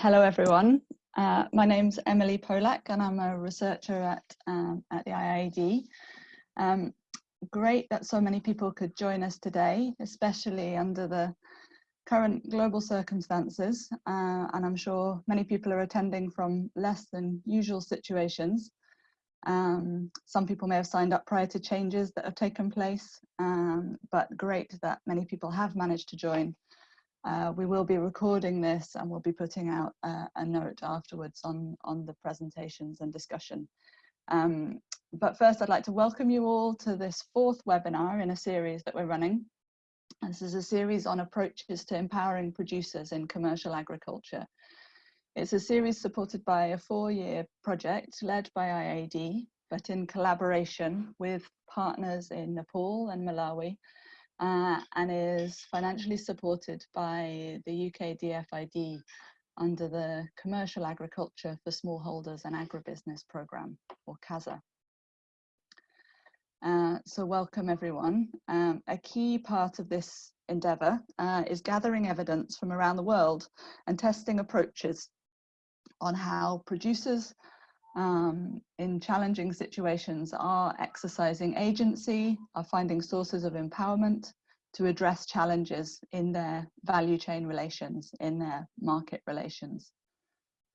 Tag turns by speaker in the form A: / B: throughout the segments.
A: hello everyone. Uh, my name's Emily Polack and I'm a researcher at, um, at the IIED. Um, great that so many people could join us today, especially under the current global circumstances. Uh, and I'm sure many people are attending from less than usual situations. Um, some people may have signed up prior to changes that have taken place, um, but great that many people have managed to join. Uh, we will be recording this and we'll be putting out uh, a note afterwards on, on the presentations and discussion. Um, but first I'd like to welcome you all to this fourth webinar in a series that we're running. This is a series on approaches to empowering producers in commercial agriculture. It's a series supported by a four-year project led by IIED, but in collaboration with partners in Nepal and Malawi, uh, and is financially supported by the UK DFID under the Commercial Agriculture for Smallholders and Agribusiness Programme, or CASA. Uh, so welcome everyone. Um, a key part of this endeavour uh, is gathering evidence from around the world and testing approaches on how producers um, in challenging situations are exercising agency, are finding sources of empowerment to address challenges in their value chain relations, in their market relations.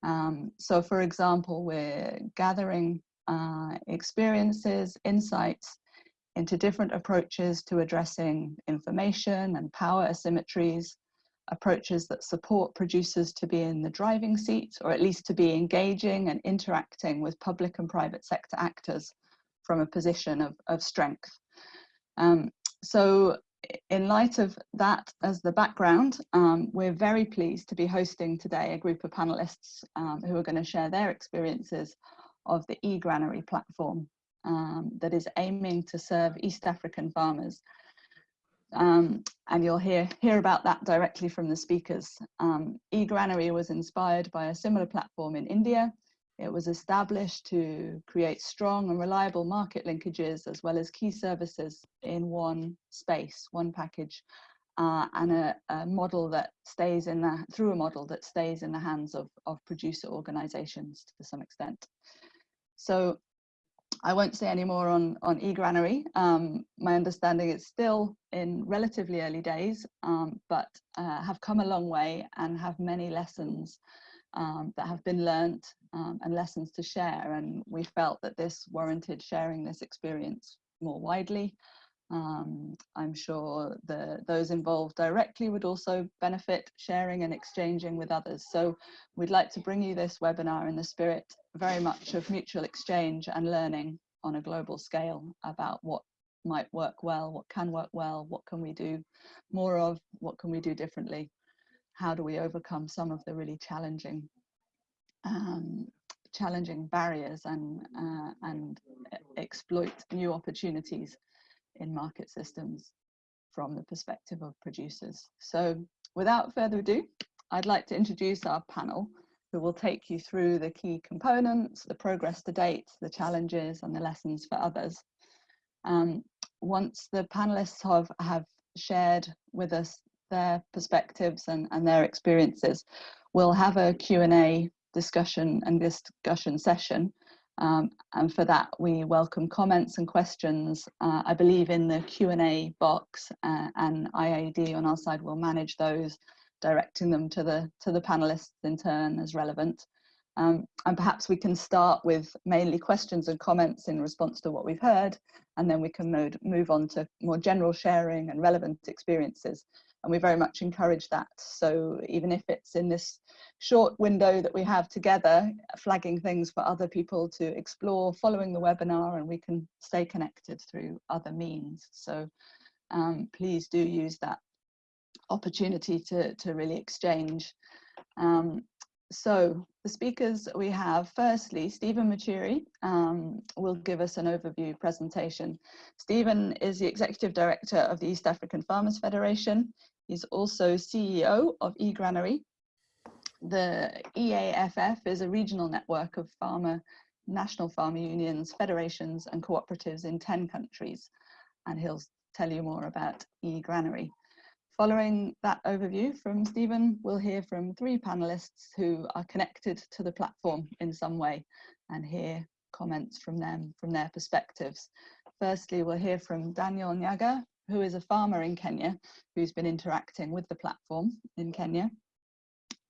A: Um, so for example, we're gathering uh, experiences, insights into different approaches to addressing information and power asymmetries, approaches that support producers to be in the driving seat or at least to be engaging and interacting with public and private sector actors from a position of, of strength. Um, so in light of that as the background, um, we're very pleased to be hosting today a group of panelists um, who are going to share their experiences of the e-granary platform um, that is aiming to serve East African farmers um, and you'll hear, hear about that directly from the speakers. Um, eGranary was inspired by a similar platform in India. It was established to create strong and reliable market linkages as well as key services in one space, one package, uh, and a, a, model that stays in the, through a model that stays in the hands of, of producer organizations to some extent. So I won't say any more on, on eGranary. Um, my understanding is still in relatively early days, um, but uh, have come a long way and have many lessons um, that have been learnt um, and lessons to share. And we felt that this warranted sharing this experience more widely. Um, I'm sure the, those involved directly would also benefit sharing and exchanging with others. So we'd like to bring you this webinar in the spirit very much of mutual exchange and learning on a global scale about what might work well, what can work well, what can we do more of, what can we do differently, how do we overcome some of the really challenging um, challenging barriers and uh, and exploit new opportunities in market systems from the perspective of producers. So without further ado, I'd like to introduce our panel who will take you through the key components, the progress to date, the challenges and the lessons for others. Um, once the panelists have, have shared with us their perspectives and, and their experiences, we'll have a Q&A discussion and discussion session. Um, and for that, we welcome comments and questions, uh, I believe in the Q&A box uh, and IIED on our side will manage those directing them to the to the panelists in turn as relevant. Um, and perhaps we can start with mainly questions and comments in response to what we've heard, and then we can move, move on to more general sharing and relevant experiences. And we very much encourage that. So even if it's in this short window that we have together, flagging things for other people to explore following the webinar, and we can stay connected through other means. So um, please do use that opportunity to, to really exchange. Um, so the speakers we have, firstly, Stephen Muturi um, will give us an overview presentation. Stephen is the Executive Director of the East African Farmers Federation. He's also CEO of eGranary. The EAFF is a regional network of farmer, national farmer unions, federations and cooperatives in 10 countries. And he'll tell you more about eGranary. Following that overview from Stephen, we'll hear from three panelists who are connected to the platform in some way and hear comments from them from their perspectives. Firstly, we'll hear from Daniel Nyaga, who is a farmer in Kenya, who's been interacting with the platform in Kenya.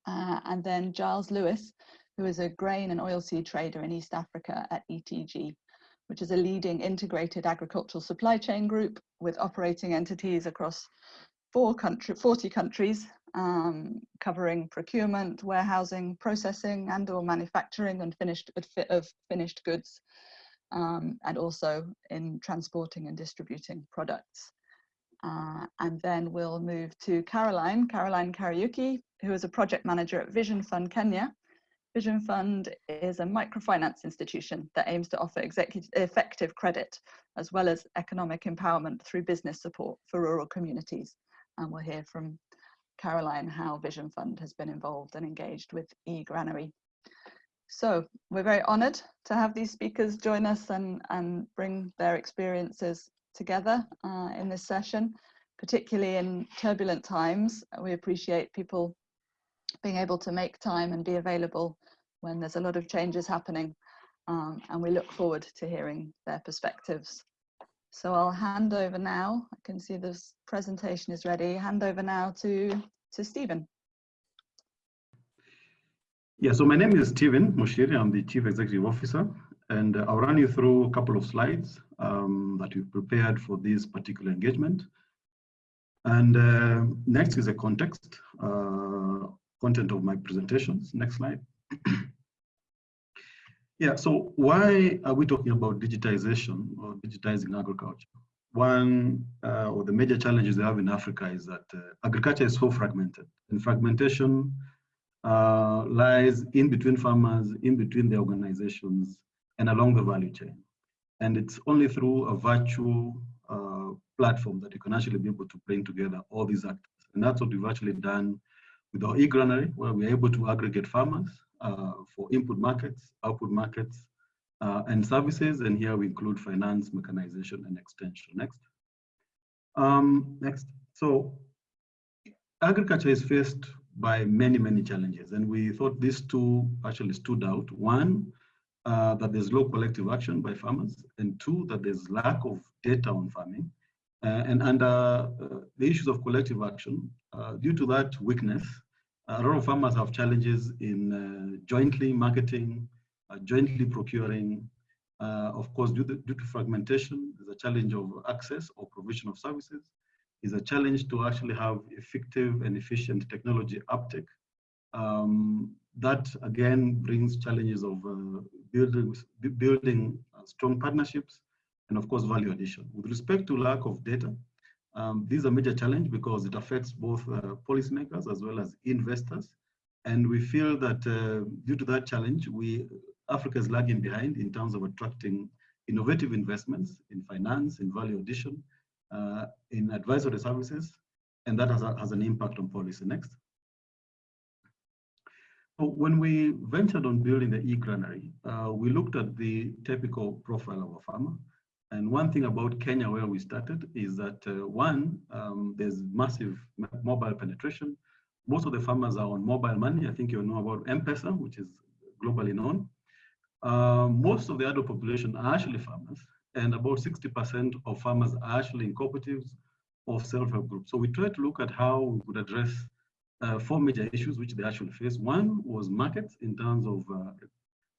A: Uh, and then Giles Lewis, who is a grain and oilseed trader in East Africa at ETG, which is a leading integrated agricultural supply chain group with operating entities across four country, 40 countries, um, covering procurement, warehousing, processing, and or manufacturing and finished of finished goods, um, and also in transporting and distributing products. Uh, and then we'll move to Caroline, Caroline Kariuki, who is a project manager at Vision Fund Kenya. Vision Fund is a microfinance institution that aims to offer effective credit as well as economic empowerment through business support for rural communities and we'll hear from Caroline how Vision Fund has been involved and engaged with eGranary. So we're very honoured to have these speakers join us and, and bring their experiences together uh, in this session, particularly in turbulent times. We appreciate people being able to make time and be available when there's a lot of changes happening. Um, and we look forward to hearing their perspectives. So I'll hand over now. I can see this presentation is ready. Hand over now to, to Stephen.
B: Yeah, so my name is Stephen Muchiri. I'm the Chief Executive Officer, and I'll run you through a couple of slides um, that we've prepared for this particular engagement. And uh, next is a context, uh, content of my presentations. Next slide. Yeah, so why are we talking about digitization or digitizing agriculture? One uh, of the major challenges we have in Africa is that uh, agriculture is so fragmented and fragmentation uh, lies in between farmers, in between the organizations and along the value chain. And it's only through a virtual uh, platform that you can actually be able to bring together all these actors. And that's what we've actually done with our e-granary, where we're able to aggregate farmers uh, for input markets, output markets, uh, and services. And here we include finance, mechanization, and extension. Next. Um, next. So agriculture is faced by many, many challenges. And we thought these two actually stood out. One, uh, that there's low collective action by farmers, and two, that there's lack of data on farming. Uh, and under uh, the issues of collective action, uh, due to that weakness, a lot of farmers have challenges in uh, jointly marketing, uh, jointly procuring. Of course, due to, due to fragmentation, there's a challenge of access or provision of services. Is a challenge to actually have effective and efficient technology uptake. Um, that again brings challenges of building, building uh, strong partnerships and of course value addition. With respect to lack of data, um, this is a major challenge because it affects both uh, policymakers as well as investors. And we feel that uh, due to that challenge, we Africa is lagging behind in terms of attracting innovative investments in finance, in value addition, uh, in advisory services, and that has, a, has an impact on policy. Next. When we ventured on building the e-granary, uh, we looked at the typical profile of a farmer. And one thing about Kenya, where we started, is that uh, one, um, there's massive mobile penetration. Most of the farmers are on mobile money. I think you know about M-Pesa, which is globally known. Uh, most of the adult population are actually farmers, and about 60% of farmers are actually in cooperatives or self-help groups. So we tried to look at how we could address uh, four major issues which they actually face. One was markets in terms of uh,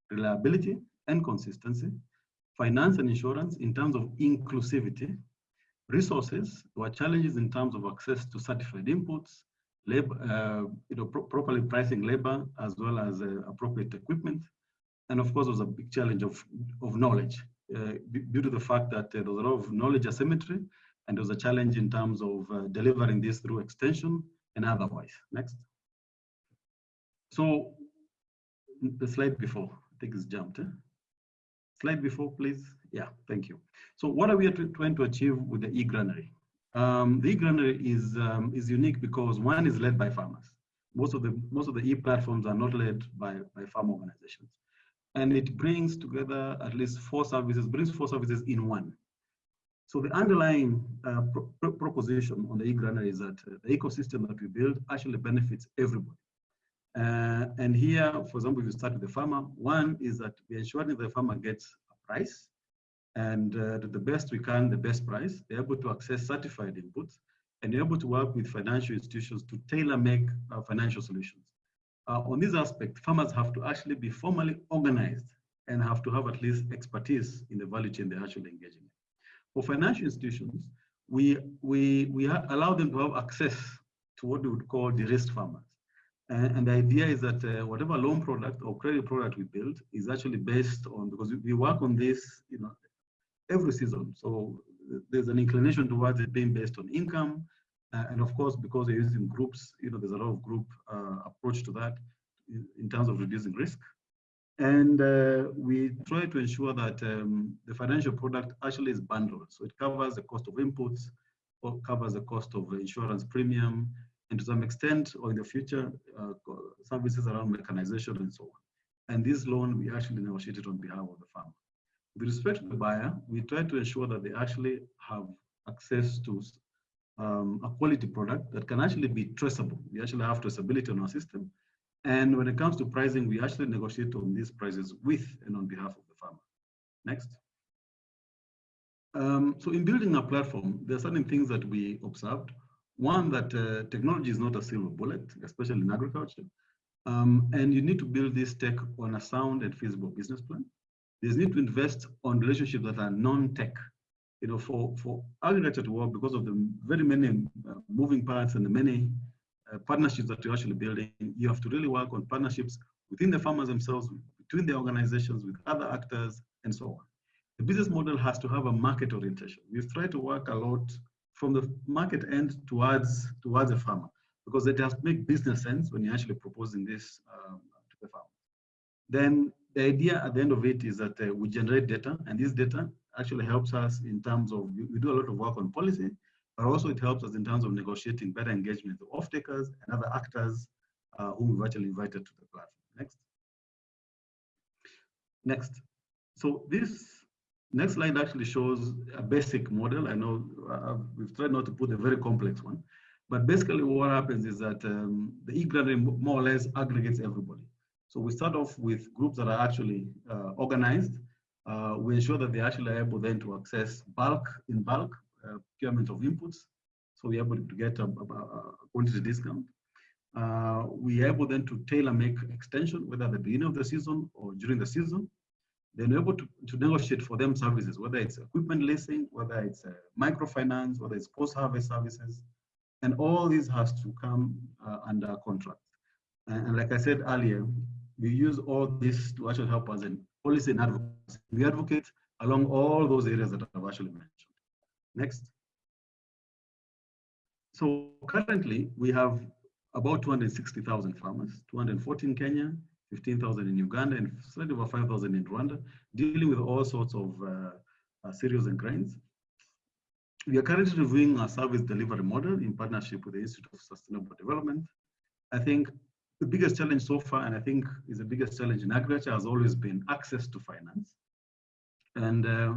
B: reliability and consistency finance and insurance in terms of inclusivity, resources, were challenges in terms of access to certified inputs, labor, uh, you know, pro properly pricing labor as well as uh, appropriate equipment. And of course, was a big challenge of, of knowledge uh, due to the fact that uh, there was a lot of knowledge asymmetry and there was a challenge in terms of delivering this through extension and otherwise. Next. So the slide before, I think it's jumped. Eh? Slide before, please. Yeah, thank you. So what are we trying to achieve with the e-granary? Um, the e-granary is, um, is unique because one is led by farmers. Most of the, most of the e-platforms are not led by, by farm organizations. And it brings together at least four services, brings four services in one. So the underlying uh, pro proposition on the e-granary is that uh, the ecosystem that we build actually benefits everybody. Uh, and here, for example, if you start with the farmer, one is that we're ensuring the farmer gets a price and uh, the best we can, the best price. They're able to access certified inputs and they're able to work with financial institutions to tailor make uh, financial solutions. Uh, on this aspect, farmers have to actually be formally organized and have to have at least expertise in the value chain they're actually engaging in. For financial institutions, we, we, we allow them to have access to what we would call the risk farmers. And, and the idea is that uh, whatever loan product or credit product we build is actually based on, because we, work on this you know, every season. So there's an inclination towards it being based on income. Uh, and of course, because they're using groups, you know, there's a lot of group uh, approach to that in, in, terms of reducing risk. And uh, we try to ensure that um, the financial product actually is bundled. So it covers the cost of inputs, or covers the cost of insurance premium, and to some extent, or in the future, uh, services around mechanization and so on. And this loan, we actually negotiated on behalf of the farmer. With respect to the buyer, we try to ensure that they actually have access to um, a quality product that can actually be traceable. We actually have traceability on our system. And when it comes to pricing, we actually negotiate on these prices with and on behalf of the farmer. Next. Um, so in building a platform, there are certain things that we observed. One, that uh, technology is not a silver bullet, especially in agriculture. Um, and you need to build this tech on a sound and feasible business plan. There's need to invest on relationships that are non-tech. You know, for, for agriculture to work because of the very many uh, moving parts and the many uh, partnerships that you're actually building, you have to really work on partnerships within the farmers themselves, between the organizations, with other actors, and so on. The business model has to have a market orientation. We've tried to work a lot from the market end towards towards the farmer because it to make business sense when you're actually proposing this um, to the farmer. Then the idea at the end of it is that uh, we generate data and this data actually helps us in terms of, we do a lot of work on policy, but also it helps us in terms of negotiating better engagement with off-takers and other actors uh, whom we've actually invited to the platform. Next. Next. So this next slide actually shows a basic model. I know uh, we've tried not to put a very complex one, but basically what happens is that um, the e-granary more or less aggregates everybody. So we start off with groups that are actually uh, organized. Uh, we ensure that they're actually able then to access bulk in bulk procurement of inputs. So we're able to get a, a, quantity discount. Uh, we're able then to tailor make extension, whether at the beginning of the season or during the season. Then we're able to, to negotiate for them services, whether it's equipment leasing, whether it's uh, microfinance, whether it's post-harvest services. And all this has to come uh, under contract. And, and like I said earlier, we use all this to actually help us in policy and advocacy. We advocate along all those areas that I've actually mentioned. Next. So currently we have about 260,000 farmers, 214 in Kenya, 15,000 in Uganda, and slightly over 5,000 in Rwanda, dealing with all sorts of uh, uh, cereals and grains. We are currently reviewing our service delivery model in partnership with the Institute of Sustainable Development. I think the biggest challenge so far, and I think is the biggest challenge in agriculture, has always been access to finance. And uh,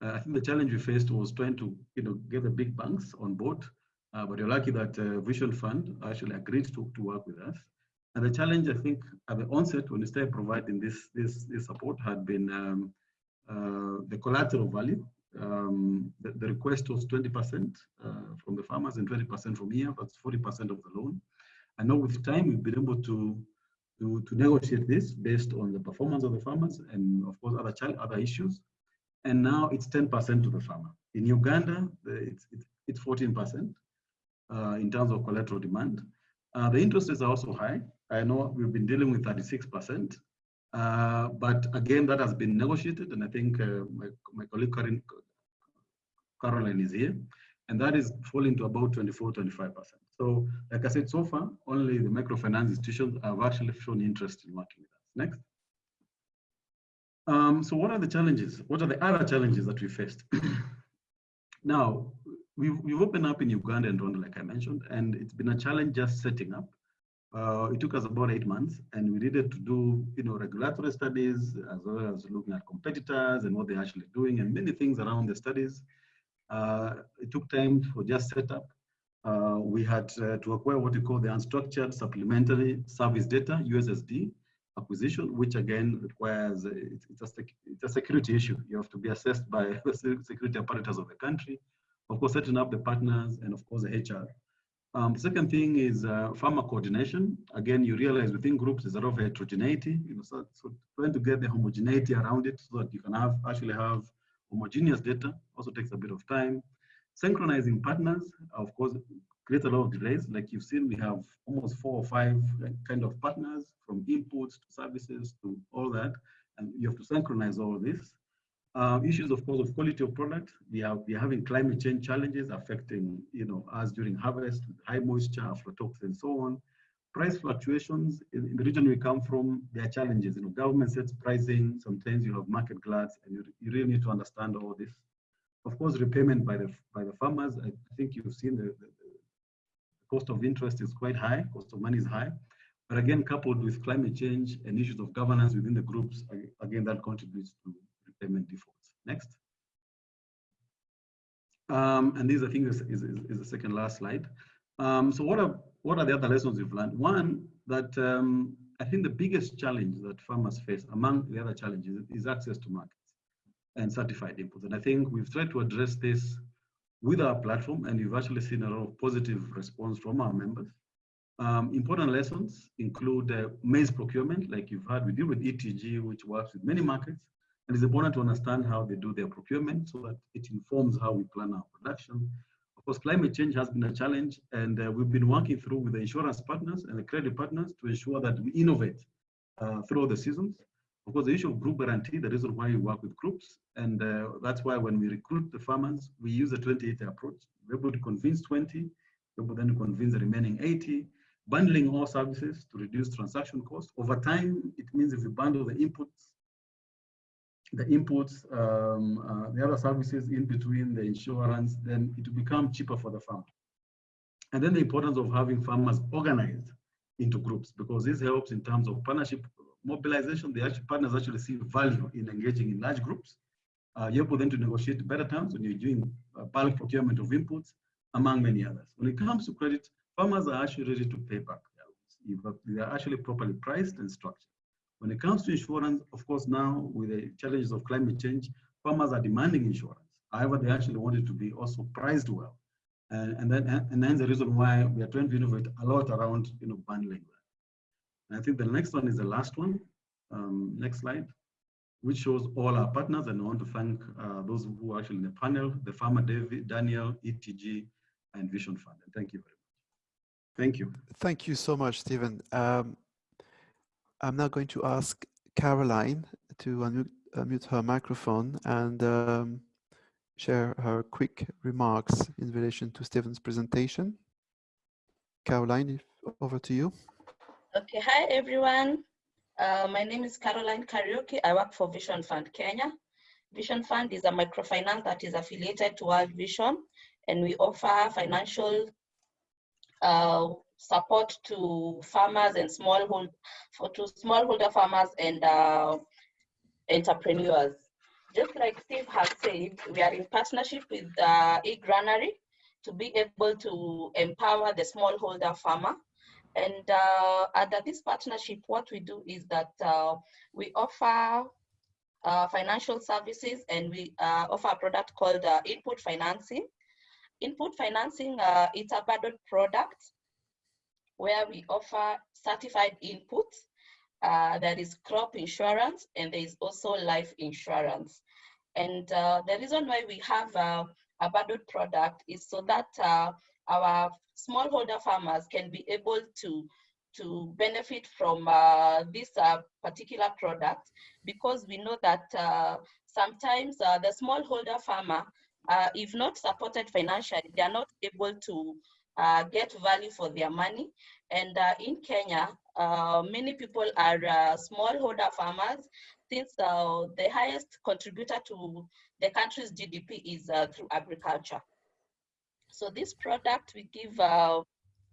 B: I think the challenge we faced was trying to, you know, get the big banks on board. Uh, but you're lucky that uh, Vision Fund actually agreed to, to work with us. And the challenge, I think, at the onset, when we started providing this this, this support, had been um, uh, the collateral value. Um, the, the, request was 20% uh, from the farmers and 20% from here. That's 40% of the loan. I know with time we've been able to, to, to negotiate this based on the performance of the farmers and of course other child, other issues. And now it's 10% to the farmer. In Uganda, it's, it's 14% uh, in terms of collateral demand. Uh, the interest rates are also high. I know we've been dealing with 36%, uh, but again, that has been negotiated, and I think uh, my, my colleague Caroline, Caroline is here, and that is falling to about 24, 25%. So like I said, so far, only the microfinance institutions have actually shown interest in working with us. Next. Um, so what are the challenges? What are the other challenges that we faced? now, we've, we've opened up in Uganda and Rwanda, like I mentioned, and it's been a challenge just setting up. Uh, it took us about eight months, and we needed to do, you know, regulatory studies as well as looking at competitors and what they're actually doing, and many things around the studies. Uh, it took time for just setup. Uh, we had uh, to acquire what we call the unstructured supplementary service data, USSD, acquisition, which again requires, uh, it's, a it's a security issue. You have to be assessed by the security apparatus of the country. Of course, setting up the partners and of course the HR. Um, second thing is uh, farmer coordination. Again, you realize within groups there's a lot of heterogeneity. You know, so, so trying to get the homogeneity around it so that you can have actually have homogeneous data also takes a bit of time. Synchronizing partners, of course, creates a lot of delays. Like you've seen, we have almost four or five kind of partners from inputs to services to all that, and you have to synchronize all this. Uh, issues, of course, of quality of product. We are we are having climate change challenges affecting you know us during harvest, high moisture, aflatoxins, and so on. Price fluctuations in, in, the region we come from, there are challenges. You know, government sets pricing. Sometimes you have market gluts, and you, you really need to understand all this. Of course, repayment by the by the farmers. I, think you've seen the, the cost of interest is quite high. Cost of money is high. But again, coupled with climate change and issues of governance within the groups, again, that contributes to payment defaults. Next. Um, and this, I think, is, is, is, the second last slide. Um, so what are, what are the other lessons we've learned? One, that um, I think the biggest challenge that farmers face among the other challenges is access to markets and certified inputs. And I think we've tried to address this with our platform and we've actually seen a lot of positive response from our members. Um, important lessons include uh, maize procurement, like you've heard, we deal with ETG, which works with many markets. And it's important to understand how they do their procurement so that it informs how we plan our production. Of course, climate change has been a challenge, and uh, we've been working through with the insurance partners and the credit partners to ensure that we innovate uh, through the seasons. Of course, the issue of group guarantee, the reason why we work with groups, and uh, that's why when we recruit the farmers, we use a 28 approach. We're able to convince 20, we're able then to convince the remaining 80, bundling all services to reduce transaction costs. Over time, it means if we bundle the inputs the inputs, um, uh, the other services in between the insurance, then it will become cheaper for the farmer. And then the importance of having farmers organized into groups, because this helps in terms of partnership mobilization. The partners actually see value in engaging in large groups. Uh, you're able then to negotiate better terms when you're doing uh, bulk procurement of inputs, among many others. When it comes to credit, farmers are actually ready to pay back their loans. They are actually properly priced and structured. When it comes to insurance, of course, now with the challenges of climate change, farmers are demanding insurance. However, they actually want it to be also priced well. And, and then and that's the reason why we are trying to innovate a lot around you know bundling. And I think the next one is the last one. Um, next slide, which shows all our partners. And I want to thank uh, those who are actually in the panel, the farmer David, Daniel, ETG, and Vision Fund. And thank you very much. Thank you.
C: Thank you so much, Stephen. Um, I'm now going to ask Caroline to unmute, unmute her microphone and um, share her quick remarks in relation to Stephen's presentation. Caroline, over to you.
D: Okay, hi everyone. Uh, my name is Caroline Kariuki. I work for Vision Fund Kenya. Vision Fund is a microfinance that is affiliated to World Vision and we offer financial uh, support to farmers and smallhold for to smallholder farmers and uh, entrepreneurs. Just like Steve has said, we are in partnership with uh, eGranary to be able to empower the smallholder farmer. And uh, under this partnership, what we do is that uh, we offer uh, financial services and we uh, offer a product called uh, input financing. Input financing, uh, it's a bundled product where we offer certified inputs. There is crop insurance and there is also life insurance. And the reason why we have a bundled product is so that our smallholder farmers can be able to to benefit from uh, this uh, particular product because we know that uh, sometimes uh, the smallholder farmer, uh, if not supported financially, they are not able to uh, get value for their money. And in Kenya, many people are smallholder farmers since the highest contributor to the country's GDP is through agriculture. So this product, we give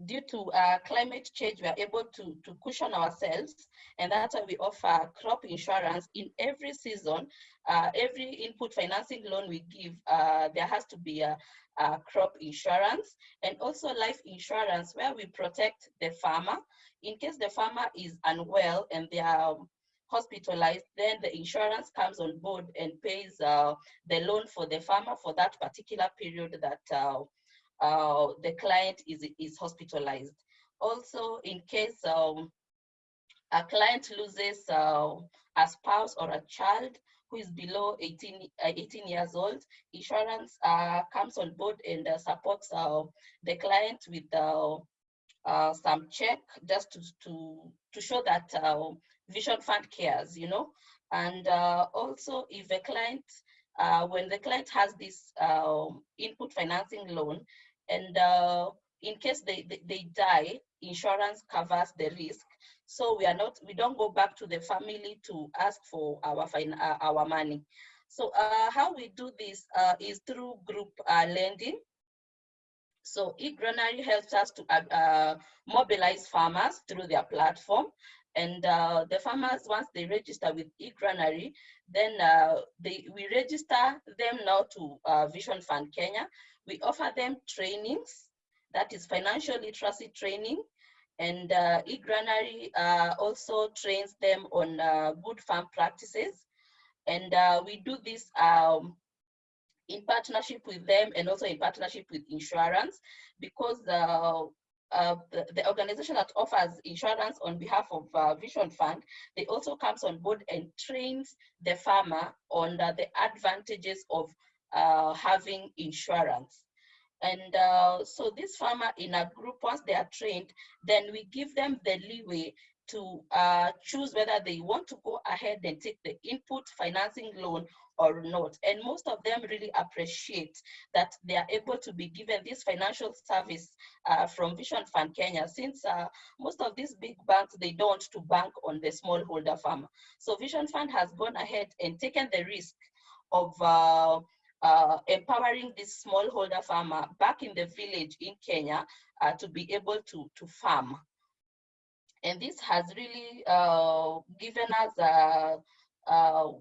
D: due to uh, climate change, we are able to, to cushion ourselves. And that's why we offer crop insurance in every season. Uh, every input financing loan we give, uh, there has to be a, a, crop insurance and also life insurance where we protect the farmer. In case the farmer is unwell and they are hospitalized, then the insurance comes on board and pays uh, the loan for the farmer for that particular period that uh, the client is, is hospitalized. Also, in case um, a client loses uh, a spouse or a child who is below 18, uh, 18 years old, insurance uh, comes on board and uh, supports uh, the client with some check just to, to, to show that Vision Fund cares, you know. And also if a client uh, when the client has this uh, input financing loan and uh, in case they, they, they, die, insurance covers the risk. So we are not, we don't go back to the family to ask for our, uh, our money. So uh, how we do this uh, is through group lending. So eGranary helps us to mobilize farmers through their platform and uh, the farmers, once they register with eGranary, then uh, they, we register them now to uh, Vision Fund Kenya. We offer them trainings, that is financial literacy training, and uh, eGranary uh, also trains them on uh, good farm practices. And we do this um, in partnership with them and also in partnership with insurance because uh, the, the, organization that offers insurance on behalf of uh, Vision Fund, they also comes on board and trains the farmer on the, the advantages of uh, having insurance. And uh, so this farmer in a group, once they are trained, then we give them the leeway to uh, choose whether they want to go ahead and take the input financing loan or not. And most of them really appreciate that they are able to be given this financial service uh, from Vision Fund Kenya, since uh, most of these big banks, they don't to bank on the smallholder farmer. So Vision Fund has gone ahead and taken the risk of uh, uh, empowering this smallholder farmer back in the village in Kenya uh, to be able to, to farm. And this has really uh, given us a, a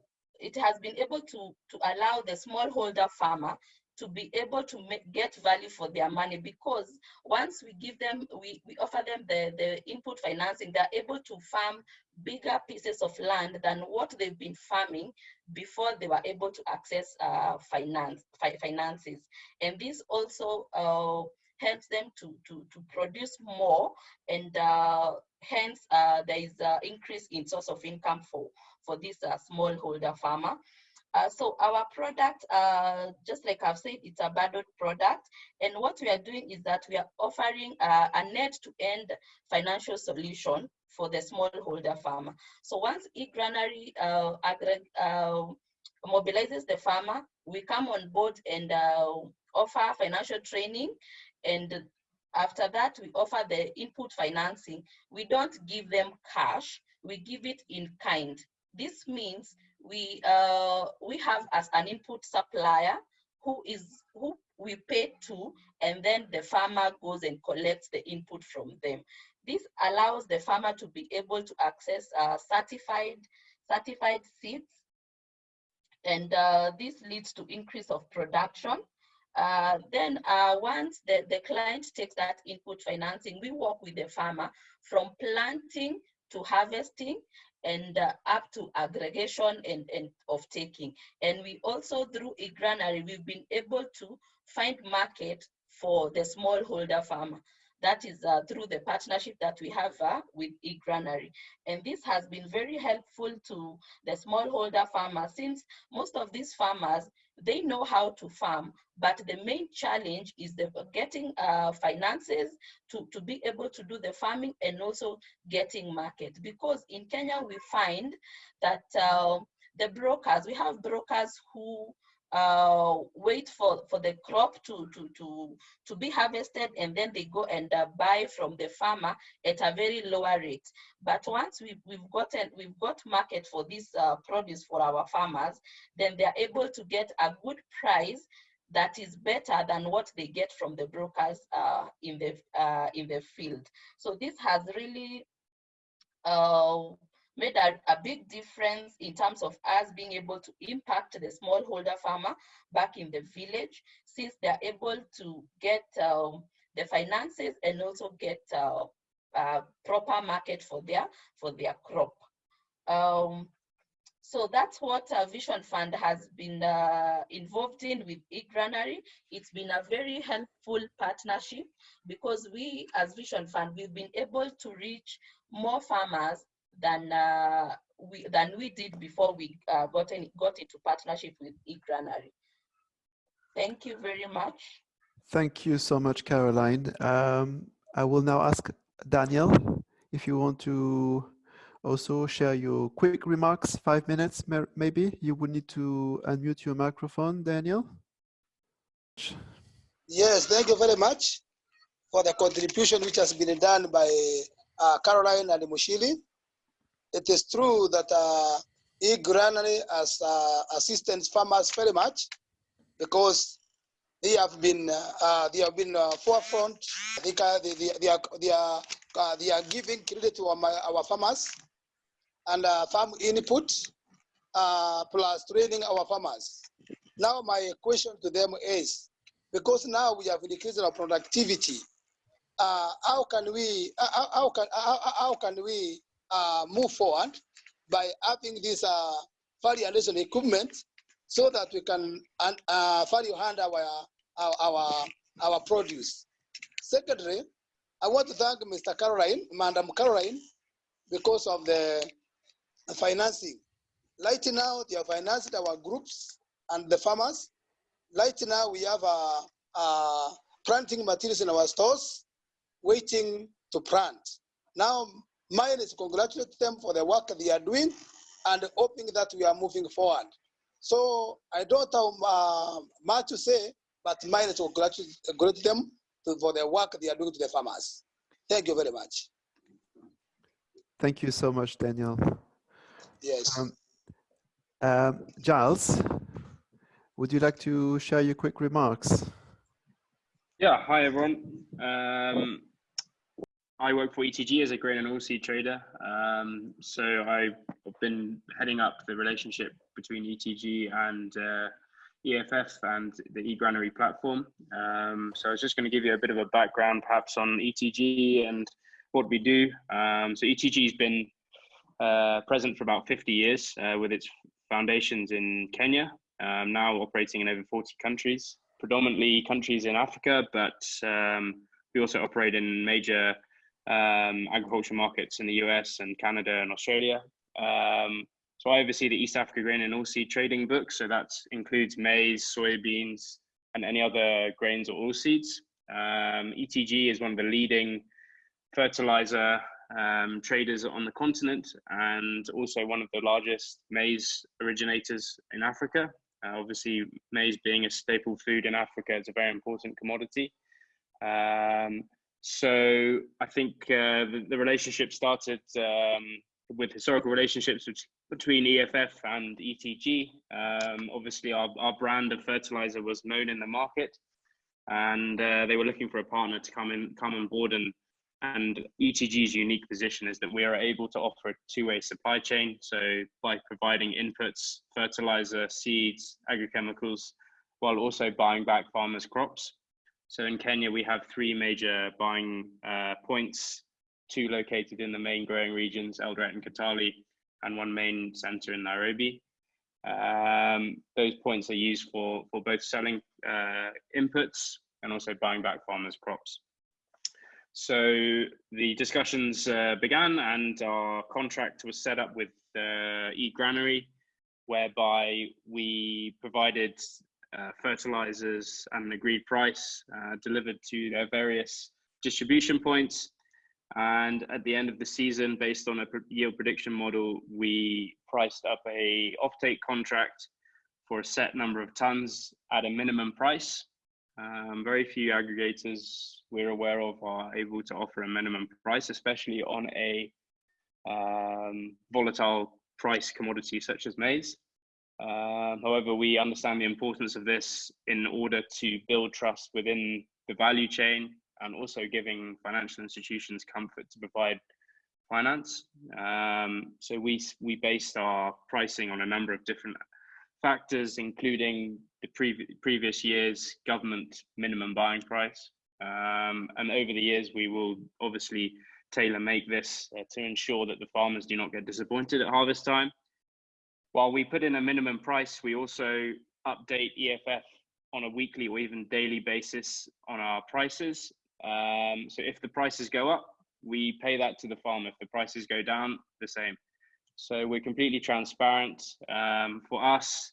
D: it has been able to, to allow the smallholder farmer to be able to make, get value for their money because once we give them, we, we offer them the, the input financing, they're able to farm bigger pieces of land than what they've been farming before they were able to access uh, finance, fi finances. And this also uh, helps them to, to, to produce more and uh, hence uh, there is an increase in source of income for, for this uh, smallholder farmer. Uh, so our product, uh, just like I've said, it's a bundled product. And what we are doing is that we are offering uh, a net-to-end financial solution for the smallholder farmer. So once eGranary uh, uh, mobilizes the farmer, we come on board and uh, offer financial training. And after that, we offer the input financing. We don't give them cash, we give it in kind. This means we uh, we have as an input supplier who is who we pay to, and then the farmer goes and collects the input from them. This allows the farmer to be able to access uh, certified certified seeds, and uh, this leads to increase of production. Uh, then uh, once the, the client takes that input financing, we work with the farmer from planting to harvesting and uh, up to aggregation and, and of taking. And we also, through eGranary, we've been able to find market for the smallholder farmer. That is uh, through the partnership that we have uh, with eGranary. And this has been very helpful to the smallholder farmer since most of these farmers, they know how to farm, but the main challenge is the getting uh, finances to, to be able to do the farming and also getting market. Because in Kenya, we find that uh, the brokers, we have brokers who uh, wait for, for the crop to, to, to, to be harvested and then they go and uh, buy from the farmer at a very lower rate. But once we've, we've gotten, we've got market for this uh, produce for our farmers, then they're able to get a good price that is better than what they get from the brokers uh, in the uh, in the field. So this has really uh, made a, a, big difference in terms of us being able to impact the smallholder farmer back in the village, since they're able to get um, the finances and also get uh, uh, proper market for their for their crop. Um, so that's what uh, Vision Fund has been uh, involved in with eGranary. It's been a very helpful partnership because we, as Vision Fund, we've been able to reach more farmers than uh, we than we did before we uh, got in, got into partnership with eGranary. Thank you very much.
C: Thank you so much, Caroline. Um, I will now ask Daniel if you want to also share your quick remarks, five minutes maybe. You would need to unmute your microphone, Daniel.
E: Yes, thank you very much for the contribution which has been done by uh, Caroline and Muchiri. It is true that uh, e-granary has uh, assistance farmers very much because they have been uh, uh they have been uh, forefront. They, they, they, they, are, they, are, uh, they are giving credit to our, our farmers and uh, farm input uh, plus training our farmers. Now my question to them is, because now we have increased our productivity, uh, how can we uh, how, can how, how can we uh, move forward by having this uh, equipment so that we can uh, value hand our, our our our produce. Secondly, I want to thank Mr. Caroline, Madam Caroline, because of the financing. Right now, they are financing our groups and the farmers. Right now, we have a, a planting materials in our stores waiting to plant. Now, mine is congratulate them for the work they are doing and hoping that we are moving forward. So I don't have uh, much to say, but mine is congratulate them to, for the work they are doing to the farmers. Thank you very much.
C: Thank you so much, Daniel.
E: Yes. Um,
C: um, Giles, would you like to share your quick remarks?
F: Yeah, hi everyone. Um, I work for ETG as a grain and oilseed trader. Um, so I've been heading up the relationship between ETG and uh, EFF and the eGranary platform. Um, so I was just going to give you a bit of a background perhaps on ETG and what we do. Um, so ETG has been uh, present for about 50 years uh, with its foundations in Kenya, um, now operating in over 40 countries, predominantly countries in Africa, but um, we also operate in major um, agricultural markets in the US and Canada and Australia. Um, so I oversee the East Africa Grain and Oilseed Trading Book. So that includes maize, soybeans, and any other grains or oilseeds. Um, ETG is one of the leading fertilizer um, traders on the continent and also one of the largest maize originators in Africa. Uh, obviously, maize being a staple food in Africa, it's a very important commodity. Um, so I think uh, the, the, relationship started um, with historical relationships between EFF and ETG. Um, obviously, our, our brand of fertilizer was known in the market, and uh, they were looking for a partner to come in, come on board and and ETG's unique position is that we are able to offer a two-way supply chain. So by providing inputs, fertilizer, seeds, agrochemicals, while also buying back farmers' crops. So in Kenya, we have three major buying uh, points, two located in the main growing regions, Eldoret and Kitale, and one main center in Nairobi. Um, those points are used for, for both selling uh, inputs and also buying back farmers' crops. So the discussions uh, began and our contract was set up with uh, eGranary, whereby we provided uh, fertilizers at an agreed price uh, delivered to their various distribution points. And at the end of the season, based on a yield prediction model, we priced up a offtake contract for a set number of tons at a minimum price um, very few aggregators we're aware of are able to offer a minimum price, especially on a um, volatile price commodity such as maize. Uh, however, we understand the importance of this in order to build trust within the value chain and also giving financial institutions comfort to provide finance. Um, so we, we based our pricing on a number of different factors, including the previ previous year's government minimum buying price. Um, and over the years, we will obviously tailor make this uh, to ensure that the farmers do not get disappointed at harvest time. While we put in a minimum price, we also update EFF on a weekly or even daily basis on our prices. Um, so if the prices go up, we pay that to the farmer. If the prices go down, the same. So we're completely transparent. Um, for us,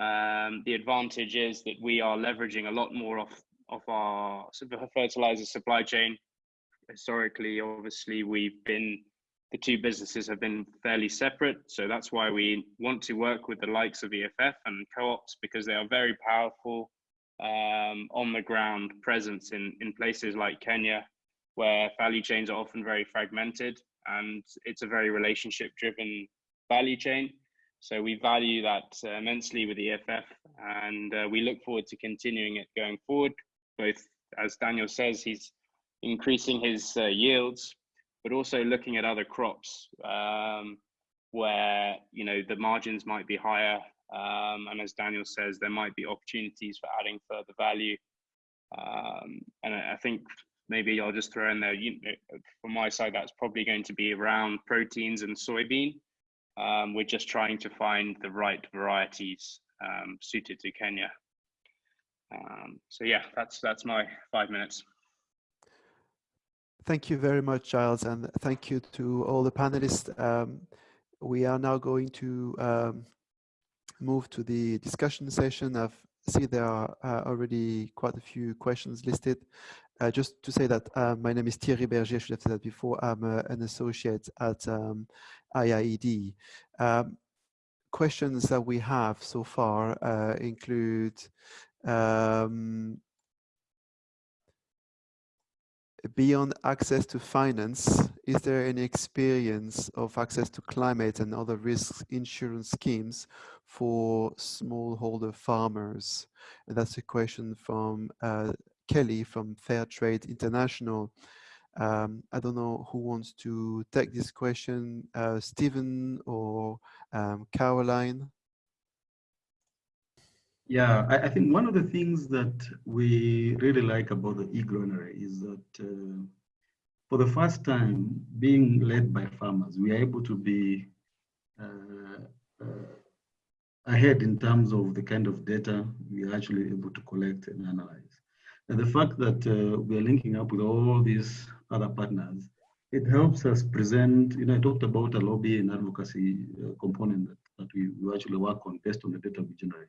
F: um, the advantage is that we are leveraging a lot more of, of our fertilizer supply chain. Historically, obviously, we've been, the two businesses have been fairly separate. So that's why we want to work with the likes of EFF and co-ops because they are very powerful um, on the ground presence in, in places like Kenya, where value chains are often very fragmented and it's a very relationship driven value chain. So we value that uh, immensely with EFF and uh, we look forward to continuing it going forward. Both, as Daniel says, he's increasing his uh, yields, but also looking at other crops um, where, you know, the margins might be higher. Um, and as Daniel says, there might be opportunities for adding further value. Um, and I think maybe I'll just throw in there, you from my side, that's probably going to be around proteins and soybean. Um, we're just trying to find the right varieties um, suited to Kenya. Um, so yeah, that's that's my five minutes.
C: Thank you very much, Giles, and thank you to all the panelists. Um, we are now going to um, move to the discussion session. I see there are uh, already quite a few questions listed. Uh, just to say that uh, my name is Thierry Berger, I should have said that before. I'm uh, an associate at um, IIED. Um, questions that we have so far uh, include um, beyond access to finance, is there any experience of access to climate and other risk insurance schemes for smallholder farmers? And that's a question from uh, Kelly from Fair Trade International. Um, I don't know who wants to take this question, uh, Stephen or um, Caroline.
B: Yeah, I, I, think one of the things that we really like about the e-granary is that uh, for the first time, being led by farmers, we are able to be uh, uh, ahead in terms of the kind of data we are actually able to collect and analyze. And the fact that uh, we are linking up with all these other partners, it helps us present, you know, I talked about a lobby and advocacy uh, component that, that we, we actually work on based on the data we generate.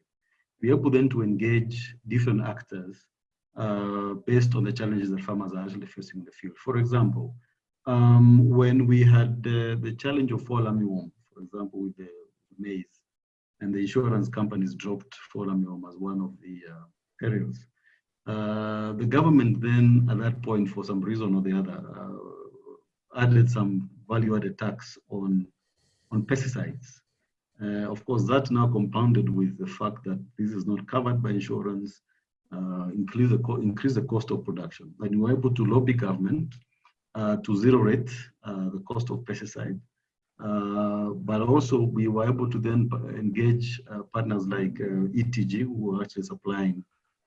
B: We're able then to engage different actors uh, based on the challenges that farmers are actually facing in the field. For example, um, when we had the challenge of fall armyworm, for example, with the maize, and the insurance companies dropped fall armyworm as one of the uh, perils. Uh, the government then, at that point, for some reason or the other, uh, added some value-added tax on on pesticides. Uh, of course, that now compounded with the fact that this is not covered by insurance, uh, increase the increase the cost of production. And we were able to lobby government uh, to zero rate the cost of pesticide. but also we were able to then engage partners like ETG, who are actually supplying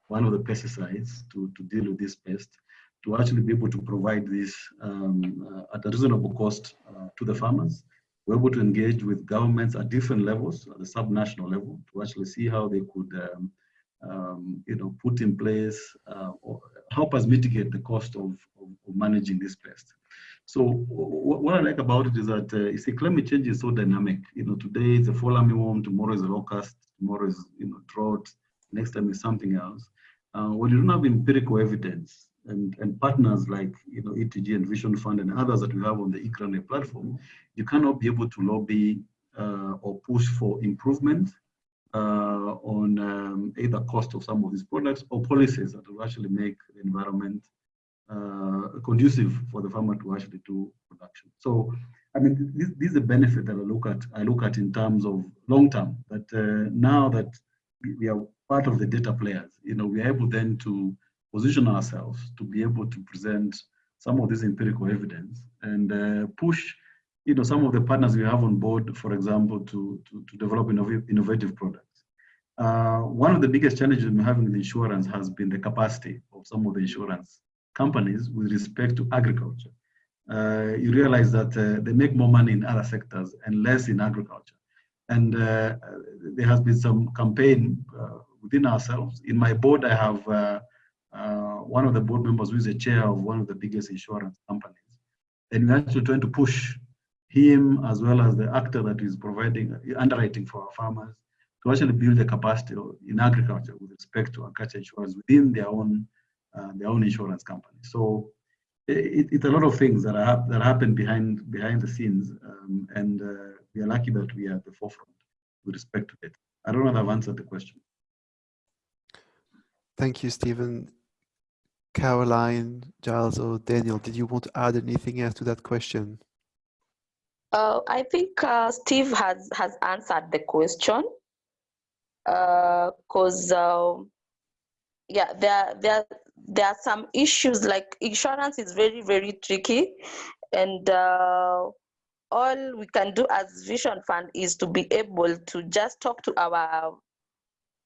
B: one of the pesticides to, to deal with this pest to actually be able to provide this um, uh, at a reasonable cost uh, to the farmers. We're able to engage with governments at different levels, at the subnational level, to actually see how they could, um, um, you know, put in place uh, or help us mitigate the cost of, of, of managing this pest. So what I like about it is that uh, you see, climate change is so dynamic. You know, today it's a fall armyworm, tomorrow is a locust, tomorrow is you know drought, next time is something else uh, when you don't have empirical evidence and, and partners like you know ETG and Vision Fund and others that we have on the e-granary platform, you cannot be able to lobby uh, or push for improvement uh, on um, either cost of some of these products or policies that will actually make the environment uh, conducive for the farmer to actually do production. So I mean, this, this is a benefit that I look at. I look at in terms of long term. That uh, now that we are part of the data players, you know, we are able then to position ourselves to be able to present some of this empirical evidence and uh, push, you know, some of the partners we have on board, for example, to to, to develop innov innovative products. Uh, one of the biggest challenges we're having in insurance has been the capacity of some of the insurance companies with respect to agriculture uh, you realize that uh, they make more money in other sectors and less in agriculture. And uh, there has been some campaign uh, within ourselves. In my board, I have uh, uh, one of the board members who is the chair of one of the biggest insurance companies. And we're actually trying to push him as well as the actor that is providing underwriting for our farmers to actually build the capacity in agriculture with respect to agriculture insurance within their own their own insurance company. So it, it's a lot of things that are that happen behind behind the scenes, um, and uh, we are lucky that we are at the forefront with respect to it. I don't know if I've answered the question.
C: Thank you, Stephen. Caroline, Giles, or Daniel, did you want to add anything else to that question?
D: Uh, I think uh, Steve has has answered the question. Because uh, um, yeah, there there there are some issues like insurance is very very tricky. And uh, all we can do as vision fund is to be able to just talk to our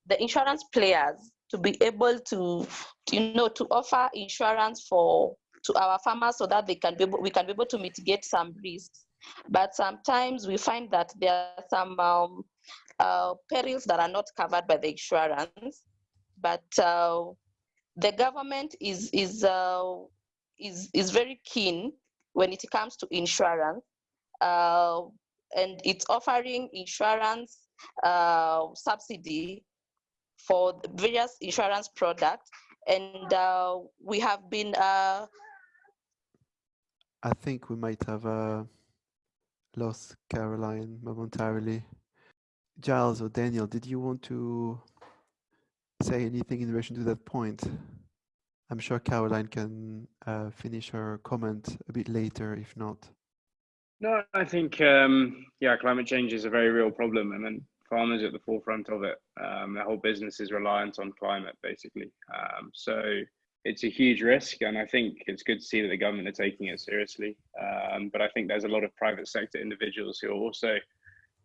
D: the insurance players to be able to you know to offer insurance for to our farmers so that they can be able, we can be able to mitigate some risks. But sometimes we find that there are some um, uh, perils that are not covered by the insurance. But uh, the government is is uh, is is very keen when it comes to insurance, uh, and it's offering insurance uh, subsidy for various insurance products, and uh, we have been. Uh,
C: I think we might have uh, lost Caroline momentarily. Giles or Daniel, did you want to say anything in relation to that point? I'm sure Caroline can uh, finish her comment a bit later, if not.
F: No, I think, um, yeah, climate change is a very real problem. and then farmers at the forefront of it. Um, their whole business is reliant on climate, basically. Um, so it's a huge risk. And I think it's good to see that the government are taking it seriously. Um, but I think there's a lot of private sector individuals who are also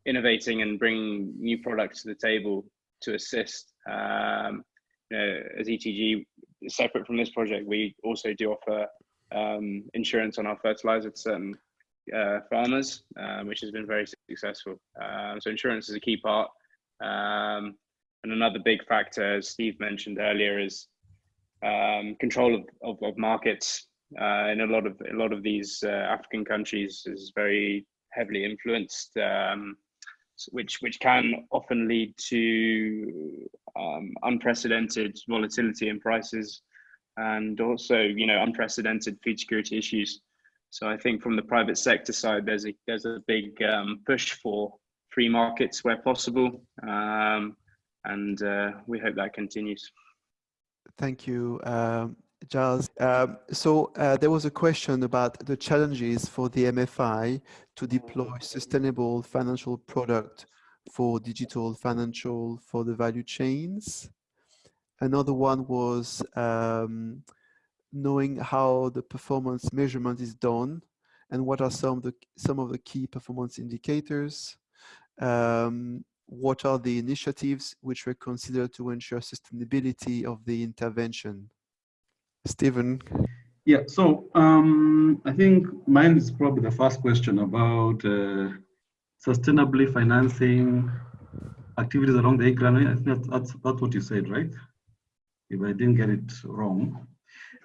F: innovating and bringing new products to the table to assist. Um, you know, as ETG, separate from this project, we also do offer um, insurance on our fertilizer to certain farmers, um, which has been very successful. Um, so insurance is a key part. Um, and another big factor, as Steve mentioned earlier, is um, control of, of, of markets. Uh, in a lot of a lot of these uh, African countries is very heavily influenced um, which which can often lead to um, unprecedented volatility in prices and also you know unprecedented food security issues so i think from the private sector side there's a there's a big um, push for free markets where possible um, and uh, we hope that continues
C: thank you um, Giles. Um, so uh, there was a question about the challenges for the MFI to deploy sustainable financial product for digital financial for the value chains. Another one was um, knowing how the performance measurement is done and what are some of the, some of the key performance indicators. Um, what are the initiatives which were considered to ensure sustainability of the intervention? Stephen.
B: Yeah, so um, I think mine is probably the first question about uh, sustainably financing activities along the Igran. I think that's, that's, that's what you said, right? If I didn't get it wrong.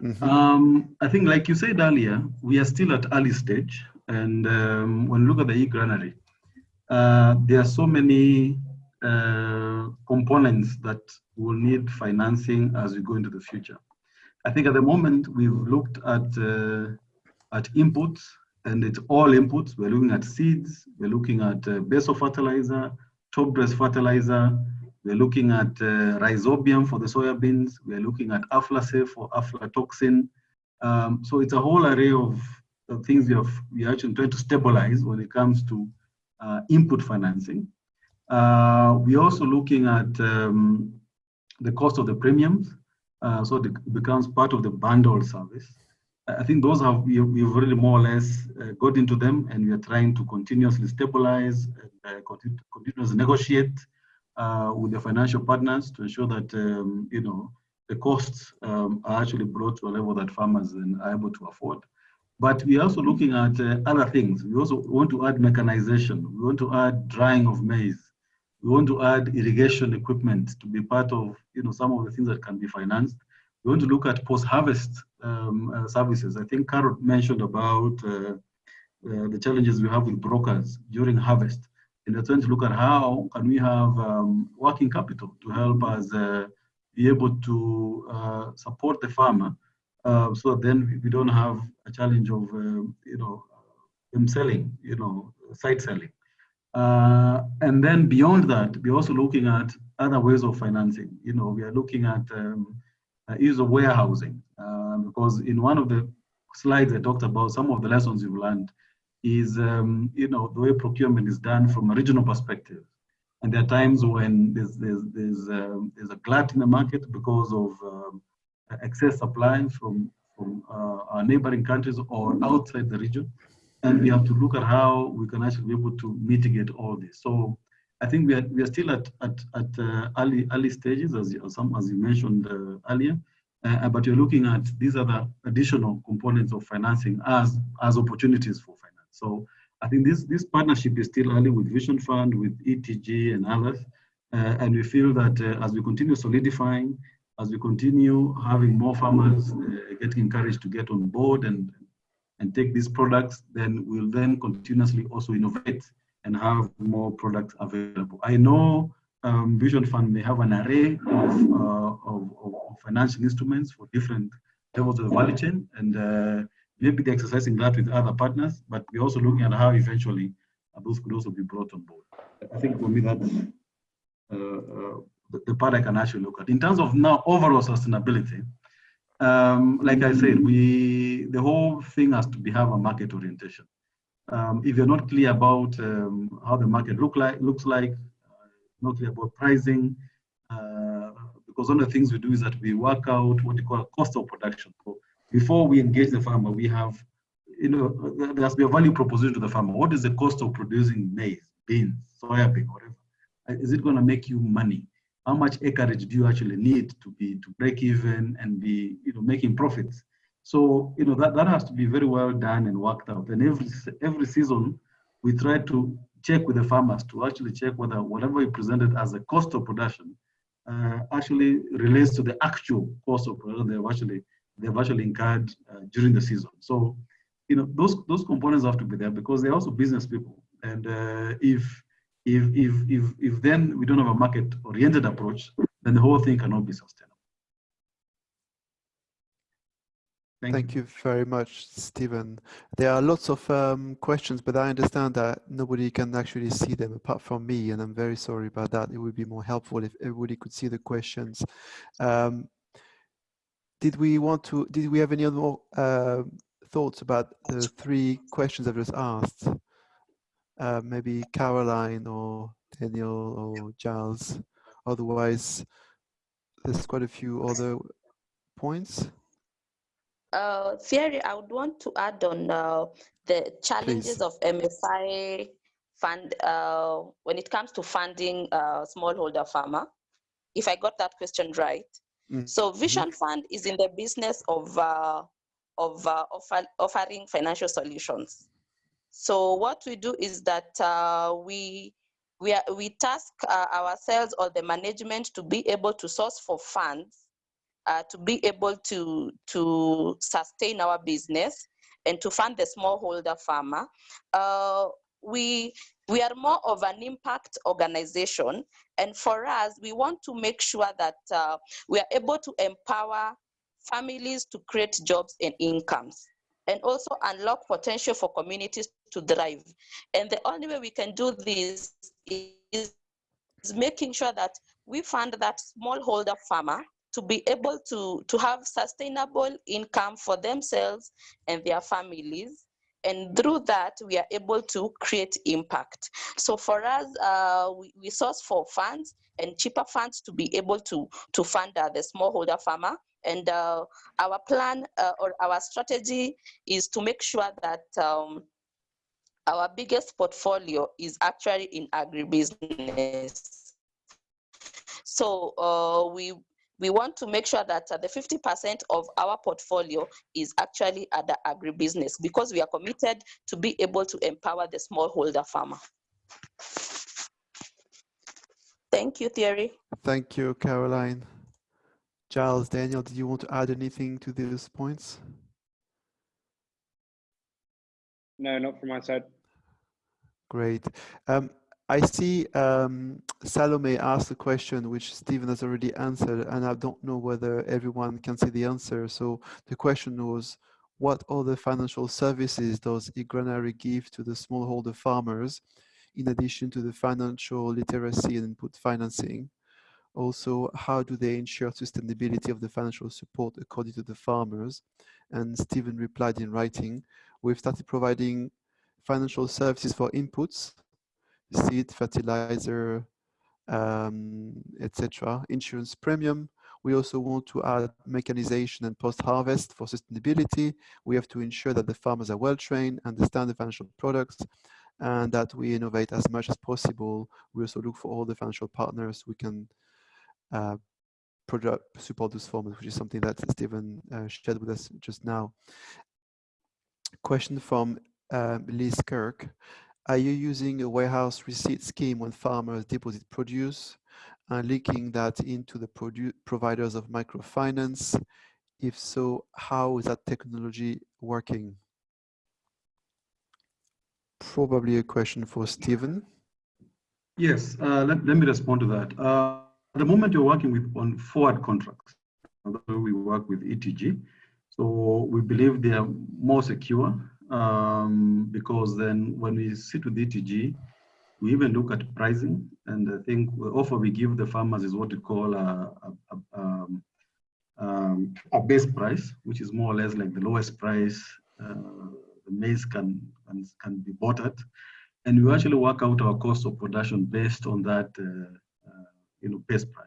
B: Mm -hmm. um, I think, like you said earlier, we are still at early stage. And um, when you look at the e-granary, uh, there are so many uh, components that will need financing as we go into the future. I think at the moment we've looked at uh, at inputs, and it's all inputs. We're looking at seeds. We're looking at uh, basal fertilizer, top dress fertilizer. We're looking at uh, rhizobium for the soybeans. We're looking at aflatoxin for aflatoxin. Um, so it's a whole array of things we have we are actually trying to stabilize when it comes to uh, input financing. Uh, we're also looking at um, the cost of the premiums, uh, so it becomes part of the bundle service. I think those have we, we've already more or less uh, got into them, and we are trying to continuously stabilize and uh, continuously negotiate uh, with the financial partners to ensure that um, you know the costs um, are actually brought to a level that farmers are able to afford. But we're also looking at uh, other things. We also want to add mechanization. We want to add drying of maize. We want to add irrigation equipment to be part of you know some of the things that can be financed. We want to look at post-harvest um, uh, services. I think Carol mentioned about uh, uh, the challenges we have with brokers during harvest. And we're trying to look at how can we have um, working capital to help us uh, be able to uh, support the farmer uh, so then we don't have a challenge of, you know, them selling, you know, side selling. Uh, and then beyond that, we're also looking at other ways of financing. You know, we are looking at um, uh, use of warehousing uh, because in one of the slides I talked about some of the lessons we've learned is, um, you know, the way procurement is done from a regional perspective. And there are times when there's, there's, there's, um, there's a glut in the market because of um, excess supply from, from uh, our neighboring countries or outside the region. And we have to look at how we can actually be able to mitigate all this. So I think we are, we are still at, at, at uh, early, early stages, as, as, some, as you mentioned uh, earlier. Uh, but you're looking at these other additional components of financing as, as opportunities for finance. So I think this, this partnership is still early with Vision Fund, with ETG and others. Uh, and we feel that uh, as we continue solidifying, as we continue having more farmers uh, getting encouraged to get on board and, and take these products, then we'll then continuously also innovate and have more products available. I know um, Vision Fund may have an array of, uh, of, of, financial instruments for different levels of the value chain, and uh, maybe they're exercising that with other partners, but we're also looking at how eventually those could also be brought on board. I think for me that's uh, uh, the, the, part I can actually look at. In terms of now overall sustainability, um, like I said, we the whole thing has to be have a market orientation. Um, if you're not clear about um, how the market look like looks like, uh, not clear about pricing, uh, because one of the things we do is that we work out what you call a cost of production. So before we engage the farmer, we have, you know, there has to be a value proposition to the farmer. What is the cost of producing maize, beans, soya bean, whatever? Is it going to make you money? How much acreage do you actually need to be to break even and be, you know, making profits? So, you know, that, that has to be very well done and worked out. And every every season, we try to check with the farmers to actually check whether whatever we presented as a cost of production uh, actually relates to the actual cost of production they've actually they've actually incurred uh, during the season. So, you know, those those components have to be there because they're also business people. And uh, if if if if if then we don't have a market-oriented approach, then the whole thing cannot be sustainable.
C: Thank, Thank you. you. very much, Stephen. There are lots of um, questions, but I understand that nobody can actually see them apart from me, and I'm very sorry about that. It would be more helpful if everybody could see the questions. Um, did we want to, did we have any other more uh, thoughts about the three questions I've just asked? Uh, maybe Caroline or Daniel or Giles. Otherwise, there's quite a few other points.
D: Uh, Thierry, I would want to add on uh, the challenges Please. of MFI fund uh, when it comes to funding uh, smallholder farmer. If I got that question right, Mm. So Vision Fund is in the business of, uh, of uh, offer, offering financial solutions. So what we do is that uh, we, we, are, we task uh, ourselves or the management to be able to source for funds uh, to be able to, to sustain our business and to fund the smallholder farmer. Uh, we we are more of an impact organization and for us we want to make sure that uh, we are able to empower families to create jobs and incomes and also unlock potential for communities to thrive. And the only way we can do this is, is making sure that we fund that smallholder farmer to be able to, to have sustainable income for themselves and their families and through that, we are able to create impact. So for us, uh, we, we source for funds and cheaper funds to be able to, to fund uh, the smallholder farmer. And uh, our plan uh, or our strategy is to make sure that um, our biggest portfolio is actually in agribusiness. So uh, we we want to make sure that uh, the 50% of our portfolio is actually at the agribusiness because we are committed to be able to empower the smallholder farmer. Thank you, Thierry.
C: Thank you, Caroline. Giles, Daniel, did you want to add anything to these points?
F: No, not from my side.
C: Great. Um, I see um, Salome asked a question which Stephen has already answered, and I don't know whether everyone can see the answer. So the question was, what other financial services does eGranary give to the smallholder farmers in addition to the financial literacy and input financing? Also, how do they ensure sustainability of the financial support according to the farmers? And Stephen replied in writing, we've started providing financial services for inputs seed, fertilizer, um, etc. Insurance premium. We also want to add mechanization and post-harvest for sustainability. We have to ensure that the farmers are well trained, understand the financial products, and that we innovate as much as possible. We also look for all the financial partners we can uh, product, support this farmers, which is something that Stephen uh, shared with us just now. Question from um, Liz Kirk. Are you using a warehouse receipt scheme when farmers deposit produce and linking that into the providers of microfinance? If so, how is that technology working? Probably a question for Stephen.
B: Yes, uh, let, let me respond to that. Uh, at the moment, you're working with on forward contracts. Although we work with ETG. So we believe they are more secure um, because then when we sit with ETG, we even look at pricing, and I think the offer we give the farmers is what we call a, a, a, um, um, a base price, which is more or less like the lowest price uh, the maize can, can, can be bought at. And we actually work out our cost of production based on that uh, uh, you know, base price.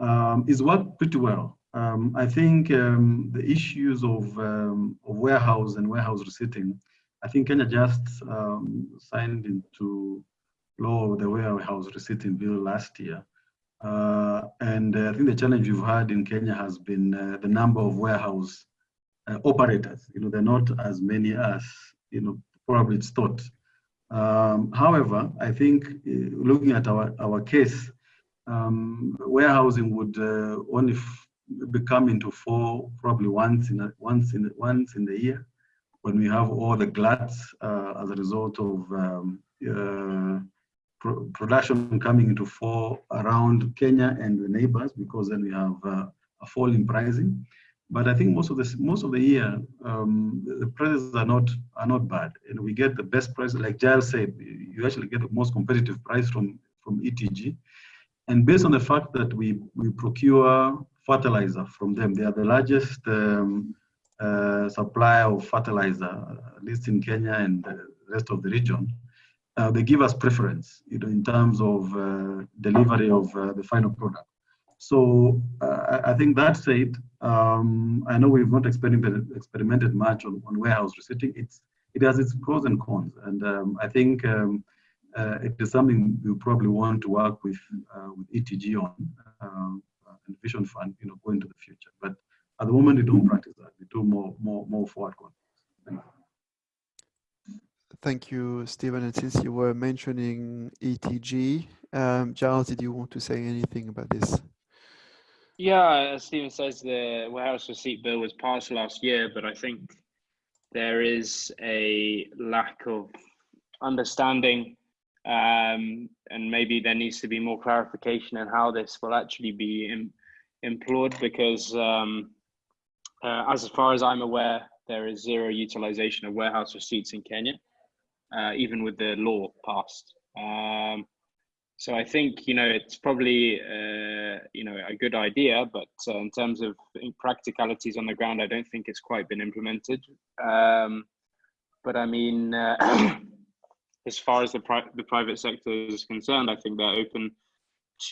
B: Um, it's worked pretty well. Um, I think um, the issues of, um, of, warehouse and warehouse receipting, I think Kenya just um, signed into law the warehouse receipting bill last year. Uh, and uh, I think the challenge we've had in Kenya has been uh, the number of warehouse uh, operators. You know, they're not as many as, you know, probably it's thought. Um, however, I think uh, looking at our, our case, um, warehousing would uh, only become into four probably once in a, once in once in the year when we have all the gluts uh, as a result of um, uh, pro production coming into four around Kenya and the neighbors because then we have uh, a fall in pricing. But I think most of the most of the year um, the prices are not are not bad, and we get the best price. Like Giles said, you actually get the most competitive price from from ETG, and based on the fact that we we procure fertilizer from them. They are the largest um, uh, supplier of fertilizer, at least in Kenya and the rest of the region. Uh, they give us preference, you know, in terms of uh, delivery of uh, the final product. So uh, I think that said, um, I know we've not experimented, experimented much on, on warehouse receipting. It's it has its pros and cons, and um, I think um, uh, it is something we probably want to work with with ETG on. Um, and vision fund, you know, go into the future. But at the moment, we don't practice that. We do more, more, more forward Thank
C: you. Thank you, Stephen. And since you were mentioning ETG, um, Giles, did you want to say anything about this?
F: Yeah, as Stephen says, the warehouse receipt bill was passed last year, but I think there is a lack of understanding um, and maybe there needs to be more clarification on how this will actually be in, employed because um, uh, as far as I'm aware, there is zero utilization of warehouse receipts in Kenya, uh, even with the law passed. Um, so I think you know it's probably uh, you know a good idea, but uh, in terms of practicalities on the ground, I don't think it's quite been implemented. Um, but I mean, uh, as far as the, pri the private sector is concerned, I think they're open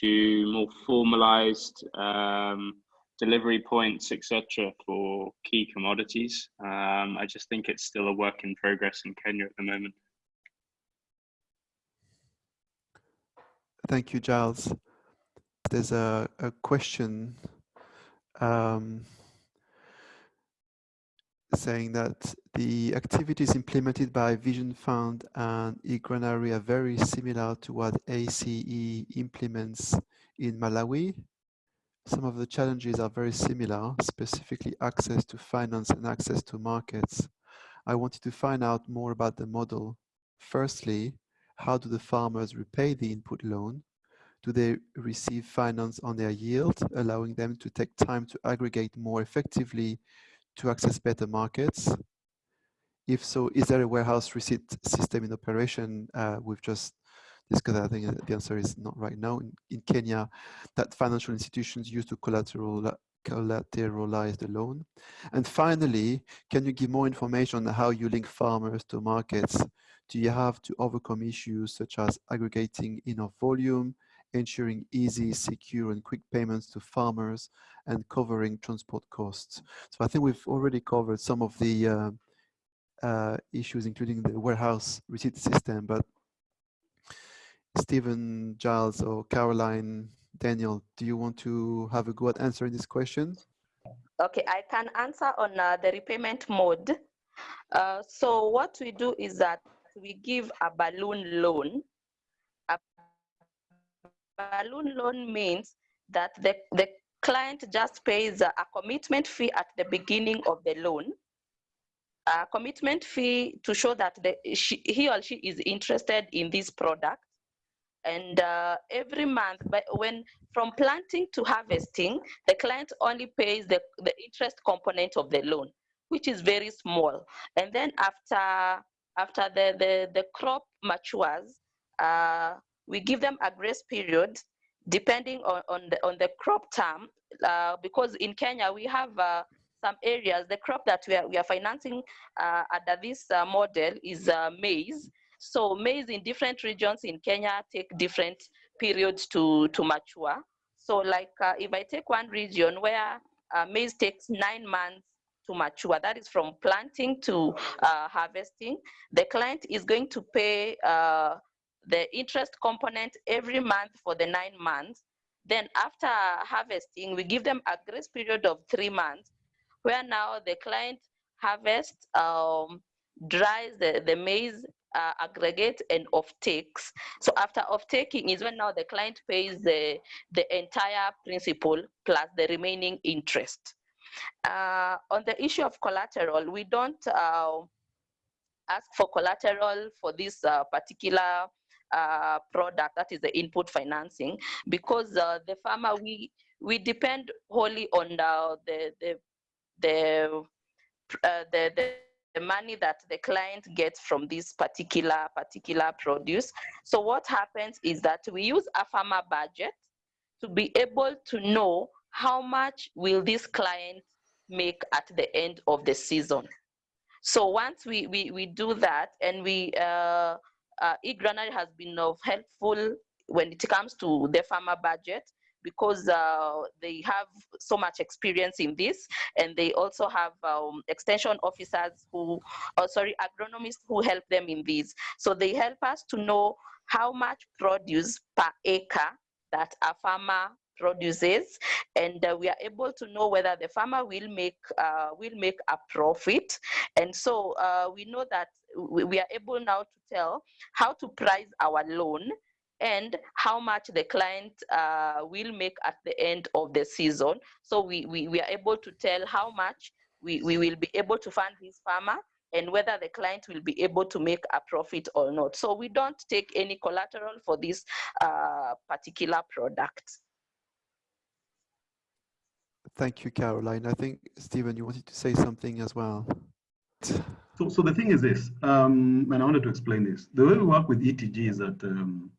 F: to more formalized um, delivery points, etc., for key commodities. Um, I just think it's still a work in progress in Kenya at the moment.
C: Thank you, Giles. There's a, a question um, saying that the activities implemented by Vision Fund and eGranary are very similar to what ACE implements in Malawi. Some of the challenges are very similar, specifically access to finance and access to markets. I wanted to find out more about the model. Firstly, how do the farmers repay the input loan? Do they receive finance on their yield, allowing them to take time to aggregate more effectively to access better markets? If so, is there a warehouse receipt system in operation? Uh, we've just discussed, I think the answer is not right now. In, in Kenya, that financial institutions use to collateral, collateralize the loan. And finally, can you give more information on how you link farmers to markets? Do you have to overcome issues such as aggregating enough volume, ensuring easy, secure and quick payments to farmers and covering transport costs. So I think we've already covered some of the uh, uh, issues, including the warehouse receipt system, but Stephen, Giles or Caroline, Daniel, do you want to have a go at answering this question?
D: Okay, I can answer on uh, the repayment mode. Uh, so what we do is that we give a balloon loan balloon loan means that the, the client just pays a, commitment fee at the beginning of the loan, a commitment fee to show that the, she, he or she is interested in this product. And uh, every month, but when from planting to harvesting, the client only pays the, the interest component of the loan, which is very small. And then after after the, the, the crop matures, uh, we give them a grace period depending on, on, the, on the crop term, uh, because in Kenya we have uh, some areas, the crop that we are, we are financing uh, under this uh, model is uh, maize. So maize in different regions in Kenya take different periods to, to mature. So like uh, if I take one region where maize takes nine months to mature, that is from planting to harvesting, the client is going to pay the interest component every month for the nine months. Then after harvesting, we give them a grace period of three months, where now the client harvests, um, dries the, the maize, uh, aggregate and off takes. So after off taking is when now the client pays the, the entire principal plus the remaining interest. Uh, on the issue of collateral, we don't uh, ask for collateral for this uh, particular uh, product, that is the input financing, because uh, the farmer, we, we depend wholly on the, the, the, the, uh, the, the the money that the client gets from this particular particular produce. So what happens is that we use a farmer budget to be able to know how much will this client make at the end of the season. So once we we, we do that and we uh, uh, eGranary has been of helpful when it comes to the farmer budget because uh, they have so much experience in this and they also have um, extension officers who, oh, sorry, agronomists who help them in this. So they help us to know how much produce per acre that a farmer produces and uh, we are able to know whether the farmer will make uh, will make a profit and so uh, we know that we, are able now to tell how to price our loan and how much the client uh, will make at the end of the season so we, we, we are able to tell how much we, we will be able to fund this farmer and whether the client will be able to make a profit or not. So we don't take any collateral for this uh, particular product.
C: Thank you, Caroline. I think, Stephen, you wanted to say something as well.
B: So, so the thing is this, um, and I wanted to explain this. The way we work with ETG is that um,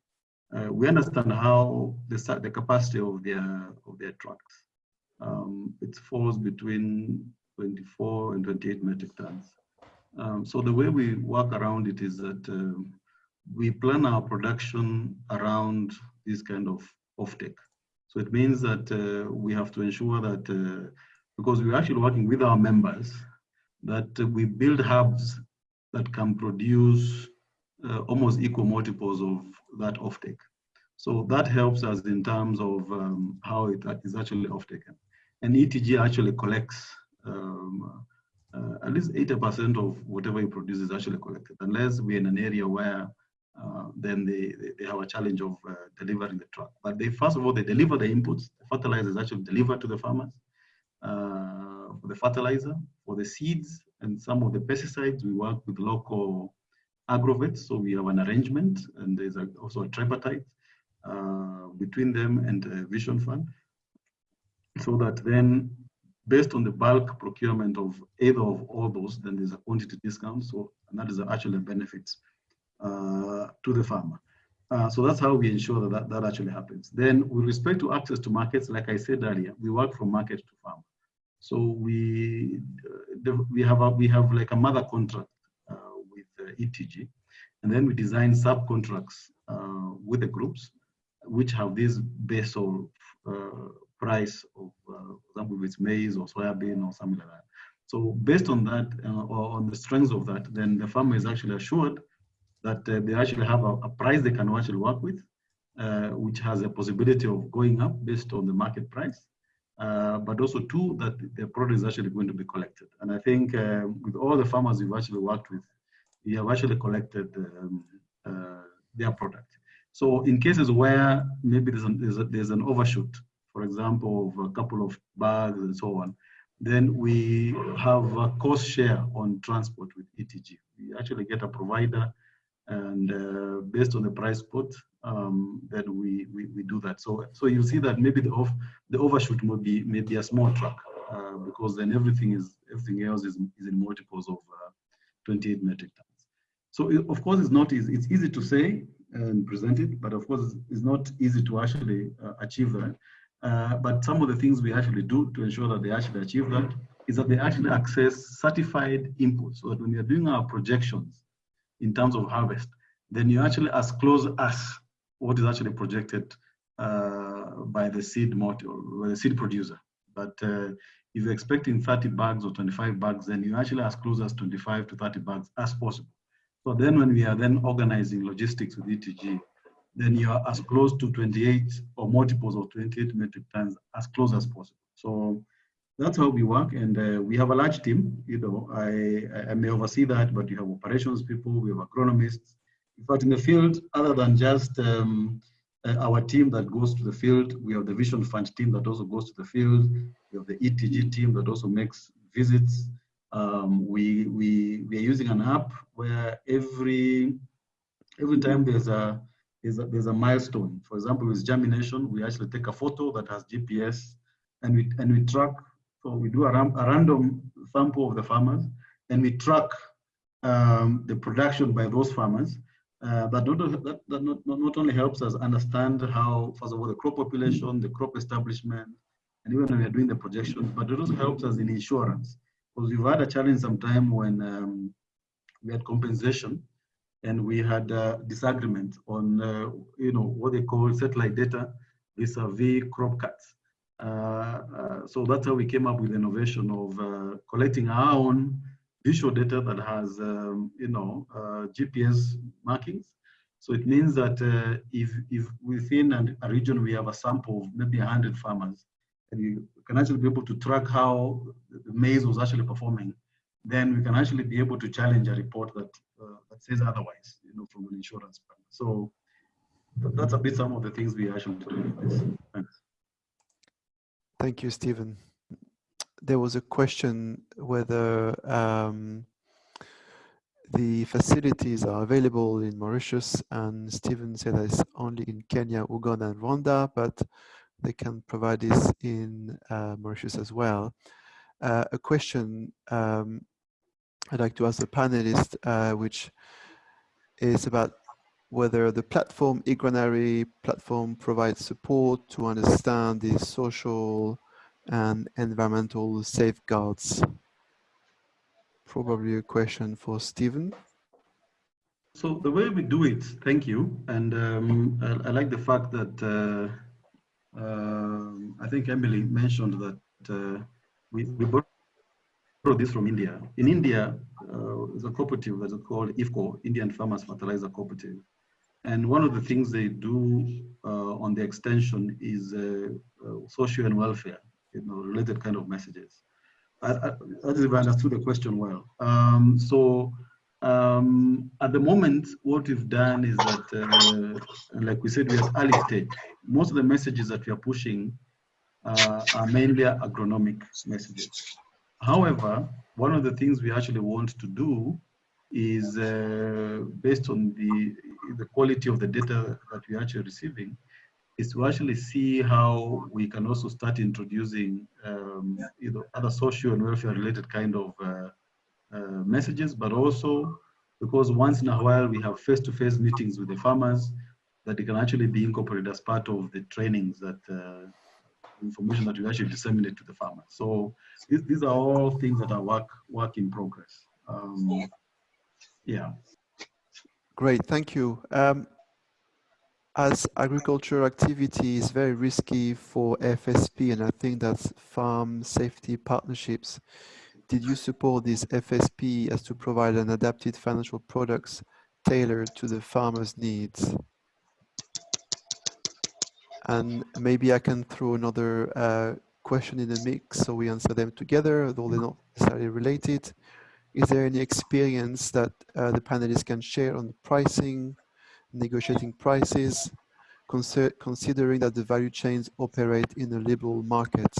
B: uh, we understand how the, the capacity of their of their trucks. Um, it falls between 24 and 28 metric tons. Um, so the way we work around it is that uh, we plan our production around this kind of offtake. So it means that uh, we have to ensure that, uh, because we're actually working with our members, that we build hubs that can produce uh, almost equal multiples of that offtake. So that helps us in terms of um, how it is actually off-taken. And ETG actually collects um, uh, at least 80% of whatever you produce is actually collected, unless we're in an area where uh, then they, they have a challenge of uh, delivering the truck. But they, first of all, they deliver the inputs. The fertilizer is actually delivered to the farmers. Uh, for the fertilizer, for the seeds, and some of the pesticides, we work with local agrovets. So we have an arrangement, and there's a, also a tripartite uh, between them and uh, Vision Fund. So that then, based on the bulk procurement of either of all those, then there's a quantity discount. So and that is actually benefits uh, to the farmer. Uh, so that's how we ensure that, that that actually happens. Then with respect to access to markets, like I said earlier, we work from market to farm. So we uh, we have a, we have like a mother contract uh, with ETG, and then we design subcontracts uh, with the groups, which have this base of uh, price of, for example, if it's maize or soybean or something like that. So based on that, or on the strengths of that, then the farmer is actually assured that uh, they actually have a, a, price they can actually work with, uh, which has a possibility of going up based on the market price. Uh, but also two, that the product is actually going to be collected. And I think uh, with all the farmers we've actually worked with, we have actually collected um, uh, their product. So in cases where maybe there's an, there's, a, there's an overshoot, for example, of a couple of bags and so on, then we have a cost share on transport with ETG. We actually get a provider and uh, based on the price put, um, then we, we, we do that. So so you see that maybe the off the overshoot may be maybe a small truck uh, because then everything is everything else is, is in multiples of uh, 28 metric tons. So it, of course it's not easy. It's easy to say and present it, but of course it's, not easy to actually uh, achieve that. Uh, but some of the things we actually do to ensure that they actually achieve that is that they actually access certified inputs. So that when we are doing our projections, in terms of harvest, then you're actually as close as what is actually projected uh, by the seed by the seed producer. But uh, if you're expecting 30 bags or 25 bags, then you're actually as close as 25 to 30 bags as possible. So then when we are then organizing logistics with ETG, then you are as close to 28 or multiples of 28 metric tons as close as possible. So that's how we work. And uh, we have a large team. You know, I, I may oversee that, but you have operations people, we have agronomists. In fact, in the field, other than just um, uh, our team that goes to the field, we have the Vision Fund team that also goes to the field. We have the ETG team that also makes visits. Um, we, we, we are using an app where every, every time there's a, there's a, there's a milestone. For example, with germination, we actually take a photo that has GPS and we, and we track so we do a, a random sample of the farmers and we track um, the production by those farmers. Uh, that, not, that, that not, not only helps us understand how, first of all, the crop population, the crop establishment, and even when we are doing the projections, but it also helps us in insurance. Because we've had a challenge sometime when um, we had compensation and we had a disagreement on, uh, you know, what they call satellite data vis-a-vis crop cuts. Uh, uh, so that's how we came up with innovation of uh, collecting our own visual data that has, um, you know, GPS markings. So it means that if, if within a region we have a sample of maybe 100 farmers, and you can actually be able to track how the maize was actually performing, then we can actually be able to challenge a report that uh, that says otherwise, you know, from an insurance plan. So that's a bit some of the things we actually do.
C: Thank you, Stephen. There was a question whether um, the facilities are available in Mauritius and Stephen said that it's only in Kenya, Uganda and Rwanda, but they can provide this in uh, Mauritius as well. Uh, a question um, I'd like to ask the panelists, uh, which is about whether the platform, eGranary platform provides support to understand the social and environmental safeguards. probably a question for Stephen.
B: So the way we do it, thank you. And um, I, I, like the fact that uh, uh, I think Emily mentioned that uh, we, we borrowed this from India. In India, uh, there's a cooperative that's called IFFCO, Indian Farmers Fertilizer Cooperative. And one of the things they do uh, on the extension is uh, social and welfare, you know, related kind of messages. I, I, I if I understood the question well. Um, so um, at the moment, what we've done is that, uh, like we said, we are early stage. Most of the messages that we are pushing uh, are mainly agronomic messages. However, one of the things we actually want to do is uh, based on the, the quality of the data that we're actually receiving, is to actually see how we can also start introducing um, you know, other social and welfare related kind of uh, uh, messages, but also because once in a while we have face-to-face -face meetings with the farmers that can actually be incorporated as part of the trainings that uh, information that we actually disseminate to the farmers. So these, these are all things that are work, work in progress. Um, yeah.
C: Great, thank you. Um, as agriculture activity is very risky for FSP, and I think that's farm safety partnerships, did you support this FSP as to provide an adapted financial products tailored to the farmer's needs? And maybe I can throw another uh, question in the mix so we answer them together, though they're not necessarily related. Is there any experience that uh, the panelists can share on pricing, negotiating prices, considering that the value chains operate in a liberal market?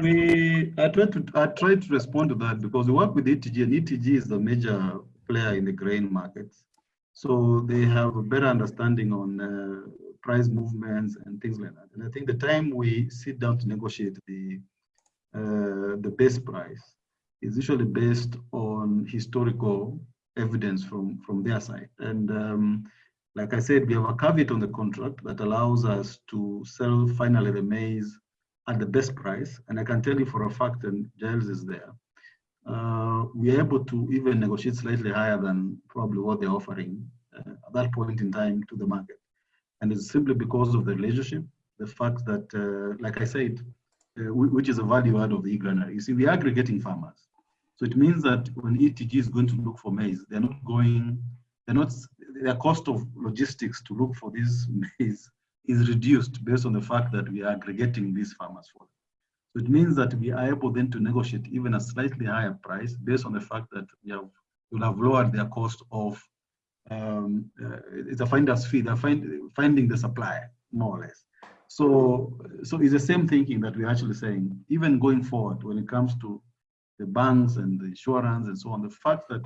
B: We, I tried to I tried to respond to that because we work with ETG and ETG is the major player in the grain market. So they have a better understanding on uh, price movements and things like that. And I think the time we sit down to negotiate the uh, the base price is usually based on historical evidence from from their side. And um, like I said, we have a caveat on the contract that allows us to sell finally the maize at the best price. And I can tell you for a fact, and Giles is there, uh, we're able to even negotiate slightly higher than probably what they're offering uh, at that point in time to the market. And it's simply because of the relationship, the fact that, uh, like I said, uh, which is a value add of the e-granary. You see, we're aggregating farmers. So it means that when ETG is going to look for maize, they're not going, they're not, their cost of logistics to look for this maize is reduced based on the fact that we are aggregating these farmers for them. So it means that we are able then to negotiate even a slightly higher price based on the fact that we have, will have lowered their cost of, um, uh, it's a finder's fee, they're find, finding the supply, more or less. So, so it's the same thinking that we're actually saying, even going forward when it comes to the banks and the insurance and so on, the fact that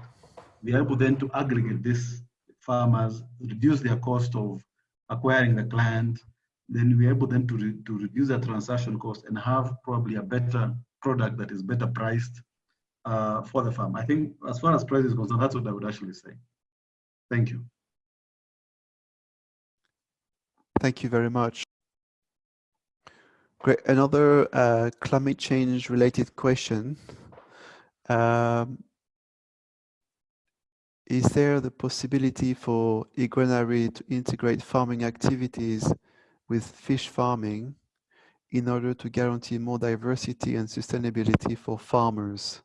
B: we are able then to aggregate these farmers, reduce their cost of acquiring the client, then we're able then to, re to reduce the transaction cost and have probably a better product that is better priced uh, for the farm. I think as far as price is concerned, that's what I would actually say. Thank you.
C: Thank you very much. Great. Another uh, climate change related question. Um, is there the possibility for eGranary to integrate farming activities with fish farming in order to guarantee more diversity and sustainability for farmers?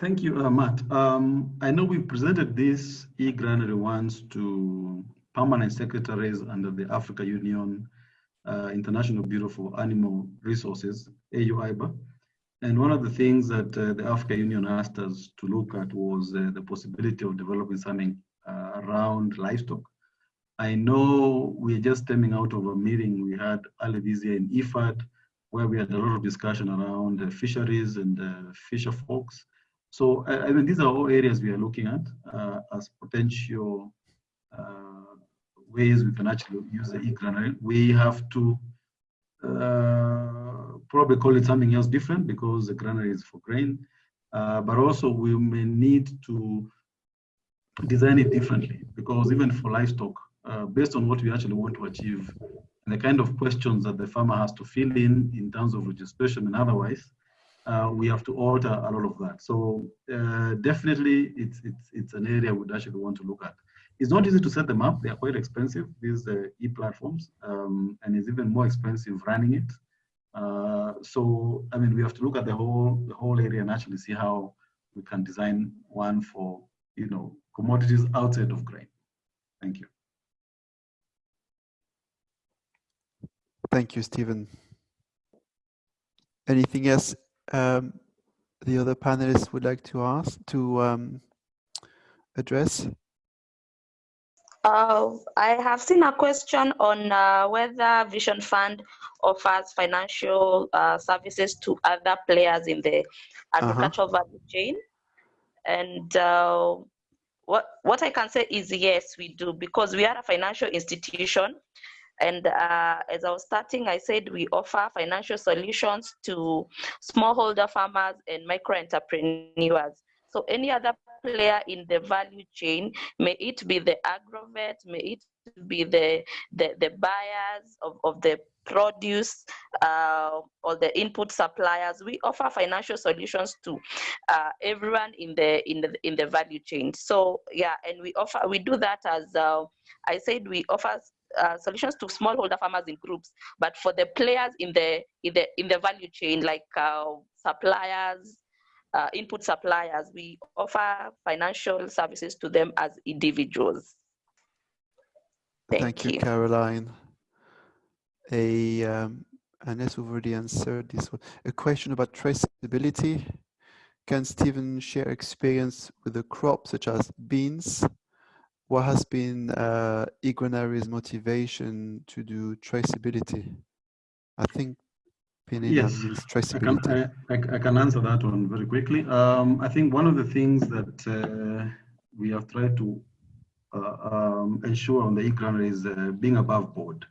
B: Thank you, uh, Matt. Um, I know we presented this e-granary once to permanent secretaries under the Africa Union uh, International Bureau for Animal Resources, AU-IBAR. And one of the things that uh, the Africa Union asked us to look at was uh, the possibility of developing something uh, around livestock. I know we're just stemming out of a meeting we had earlier this year in IFAD, where we had a lot of discussion around fisheries and fisher folks. So I mean, these are all areas we are looking at uh, as potential uh, ways we can actually use the e-granary. We have to uh, probably call it something else different because the granary is for grain. Uh, but also we may need to design it differently because even for livestock, uh, based on what we actually want to achieve, and the kind of questions that the farmer has to fill in in terms of registration and otherwise, uh, we have to alter a lot of that. So uh, definitely, it's it's it's an area we'd actually want to look at. It's not easy to set them up; they are quite expensive. These uh, e-platforms, um, and it's even more expensive running it. Uh, so I mean, we have to look at the whole the whole area and actually see how we can design one for you know commodities outside of grain. Thank you.
C: Thank you, Stephen. Anything else um, the other panelists would like to ask to um, address?
D: Uh, I have seen a question on uh, whether Vision Fund offers financial uh, services to other players in the agricultural uh -huh. value chain. And uh, what, what I can say is yes, we do, because we are a financial institution and uh, as I was starting, I said we offer financial solutions to smallholder farmers and micro entrepreneurs. So any other player in the value chain, may it be the agrovet, may it be the, the, the buyers of, of the produce uh, or the input suppliers. We offer financial solutions to uh, everyone in the in the in the value chain. So yeah and we offer we do that as uh, i said we offer uh, solutions to smallholder farmers in groups, but for the players in the in the in the value chain, like uh, suppliers, uh, input suppliers, we offer financial services to them as individuals.
C: Thank, Thank you, you, Caroline. A um, Ines already answered this one. A question about traceability. Can Stephen share experience with a crop such as beans what has been uh, motivation to do traceability? I think
B: Yes. I can, I, I can, answer that one very quickly. Um, I think one of the things that uh, we have tried to uh, um, ensure on the e-granary is uh, being above board.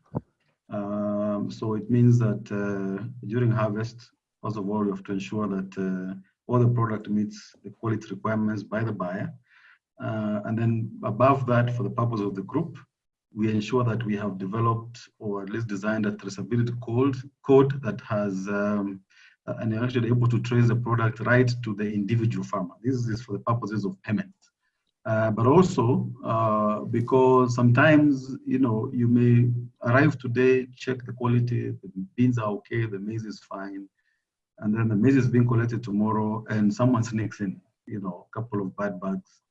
B: Um, so it means that uh, during harvest, first of all, we have to ensure that uh, all the product meets the quality requirements by the buyer. Uh, and then above that, for the purpose of the group, we ensure that we have developed or at least designed a traceability code, code that has, um, and you're actually able to trace the product right to the individual farmer. This is for the purposes of payment. Uh, but also uh, because sometimes, you know, you may arrive today, check the quality, the beans are okay, the maize is fine, and then the maize is being collected tomorrow and someone sneaks in, you know, a couple of bad bags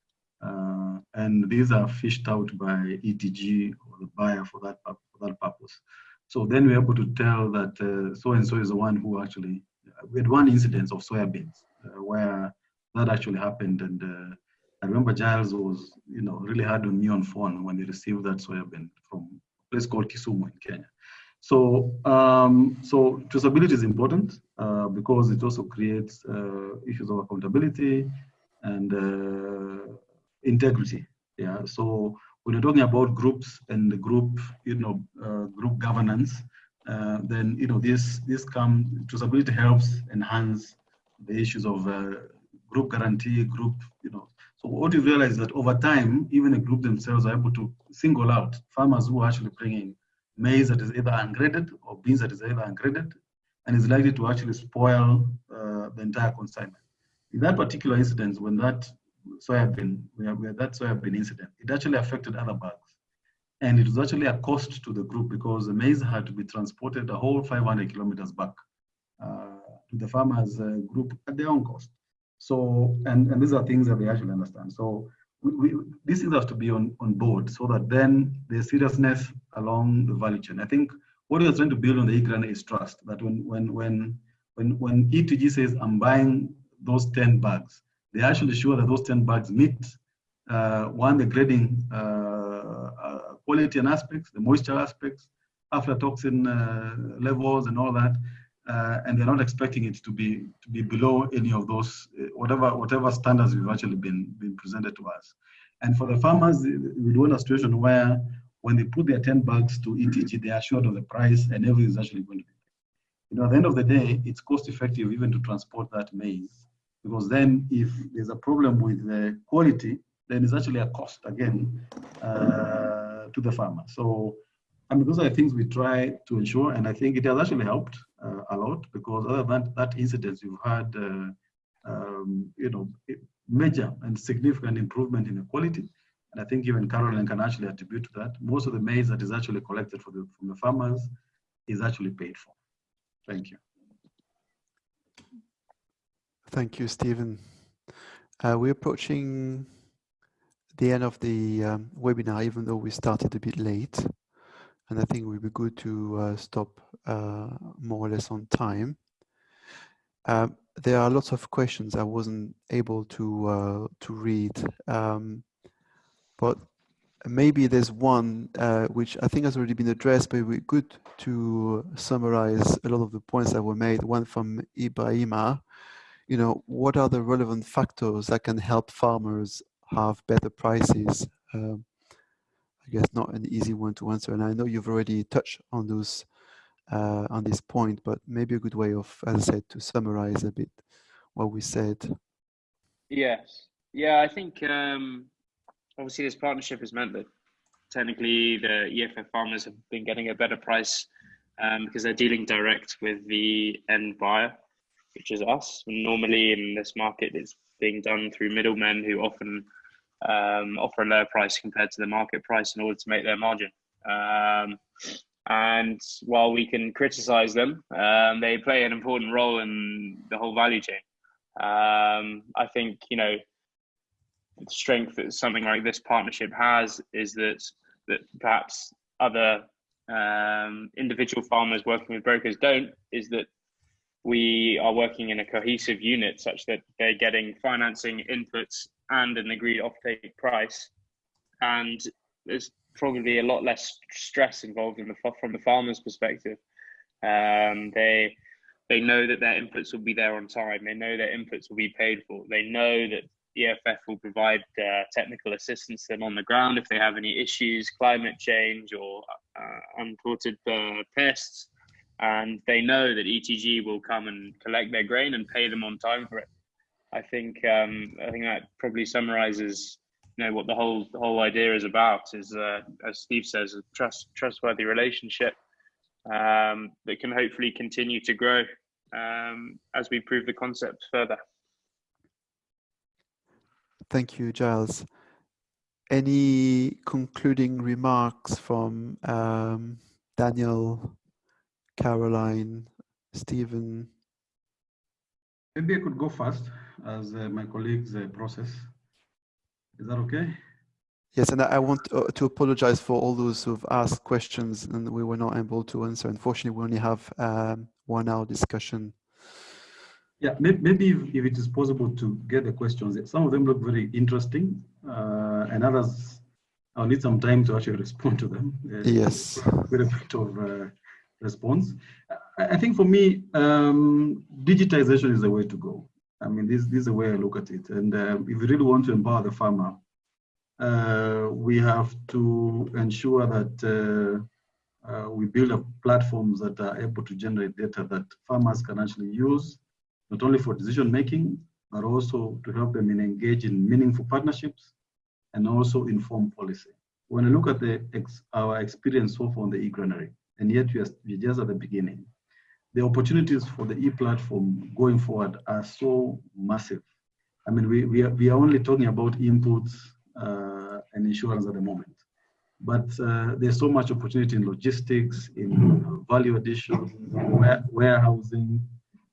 B: uh, and these are fished out by ETG or the buyer for that, for that purpose. So then we're able to tell that uh, so and so is the one who actually, we had one incident of soybeans uh, where that actually happened. And uh, I remember Giles was, you know, really hard on me on phone when he received that soybean from a place called Kisumu in Kenya. So, um, so traceability is important uh, because it also creates uh, issues of accountability and integrity. Yeah. So when you're talking about groups and the group, you know, uh, group governance, uh, then you know this this come traceability helps enhance the issues of uh, group guarantee, group, you know. So what you realize is that over time, even the group themselves are able to single out farmers who are actually bringing maize that is either ungraded or beans that is either ungraded and is likely to actually spoil uh, the entire consignment. In that particular incident, when that soybean, had that soybean incident, it actually affected other bags. And it was actually a cost to the group because the maize had to be transported a whole 500 kilometers back uh, to the farmers uh, group at their own cost. So, and, and these are things that they actually understand. So we, we, these things have to be on, on board so that then the seriousness along the value chain. I think what we're trying to build on the IGRAN is trust that when, when, when, when, when ETG says, I'm buying those 10 bags, they actually sure that those 10 bags meet uh, one, the grading uh, uh, quality and aspects, the moisture aspects, aflatoxin uh, levels and all that. And they're not expecting it to be to be below any of those, whatever whatever standards we've actually been, been presented to us. And for the farmers, we do want a situation where when they put their 10 bags to ETG, they are assured of the price and everything is actually going to be. You know, at the end of the day, it's cost effective even to transport that maize because then if there's a problem with the quality, then it's actually a cost again uh, to the farmer. So I mean, those are the things we try to ensure, and I think it has actually helped uh, a lot because other than that incident, you've had, uh, um, you know, major and significant improvement in the quality. And I think even Caroline can actually attribute to that. Most of the maize that is actually collected the, from the farmers is actually paid for. Thank you.
C: Thank you, Stephen. Uh, we're approaching the end of the um, webinar, even though we started a bit late. And I think it would be good to uh, stop uh, more or less on time. Um, there are lots of questions I wasn't able to uh, to read, um, but maybe there's one uh, which I think has already been addressed, but it would be good to summarize a lot of the points that were made. One from Ibrahima, you know, what are the relevant factors that can help farmers have better prices? Um, I guess not an easy one to answer, and I know you've already touched on those uh, on this point, but maybe a good way of, as I said, to summarize a bit what we said.
F: Yes, yeah, I think um, obviously this partnership has meant that technically the EFF farmers have been getting a better price um, because they're dealing direct with the end buyer, which is us. Normally in this market, it's being done through middlemen who often um, offer a lower price compared to the market price in order to make their margin. Um, and while we can criticize them, um, they play an important role in the whole value chain. Um, I think you know the strength that something like this partnership has is that that perhaps other um, individual farmers working with brokers don't. Is that we are working in a cohesive unit such that they're getting financing inputs and an agreed offtake price, and there's probably a lot less stress involved in the from the farmer's perspective. Um, they they know that their inputs will be there on time. They know their inputs will be paid for. They know that EFF will provide uh, technical assistance to them on the ground if they have any issues, climate change or uh, uh, pests. And they know that ETG will come and collect their grain and pay them on time for it. I think um, I think that probably summarizes you know what the whole the whole idea is about is uh, as Steve says a trust trustworthy relationship um, that can hopefully continue to grow um, as we prove the concept further.
C: Thank you, Giles. Any concluding remarks from um, Daniel, Caroline, Stephen?
B: Maybe I could go first as uh, my colleagues uh, process. Is that okay?
C: Yes, and I want uh, to apologize for all those who've asked questions and we were not able to answer. Unfortunately, we only have um, one hour discussion.
B: Yeah, maybe if, if, it is possible to get the questions, some of them look very interesting uh, and others, I'll need some time to actually respond to them.
C: Uh, yes.
B: With a bit of uh, response. I, think for me, um, digitization is the way to go. I mean, this, this is the way I look at it. And uh, if we really want to empower the farmer, uh, we have to ensure that uh, uh, we build up platforms that are able to generate data that farmers can actually use, not only for decision making, but also to help them in engage in meaningful partnerships and also inform policy. When I look at the ex our experience so far on the e-granary, and yet we are, we're just at the beginning, the opportunities for the e-platform going forward are so massive. I mean, we, we, are, we are only talking about inputs uh, and insurance at the moment. But uh, there's so much opportunity in logistics, in value addition, warehousing,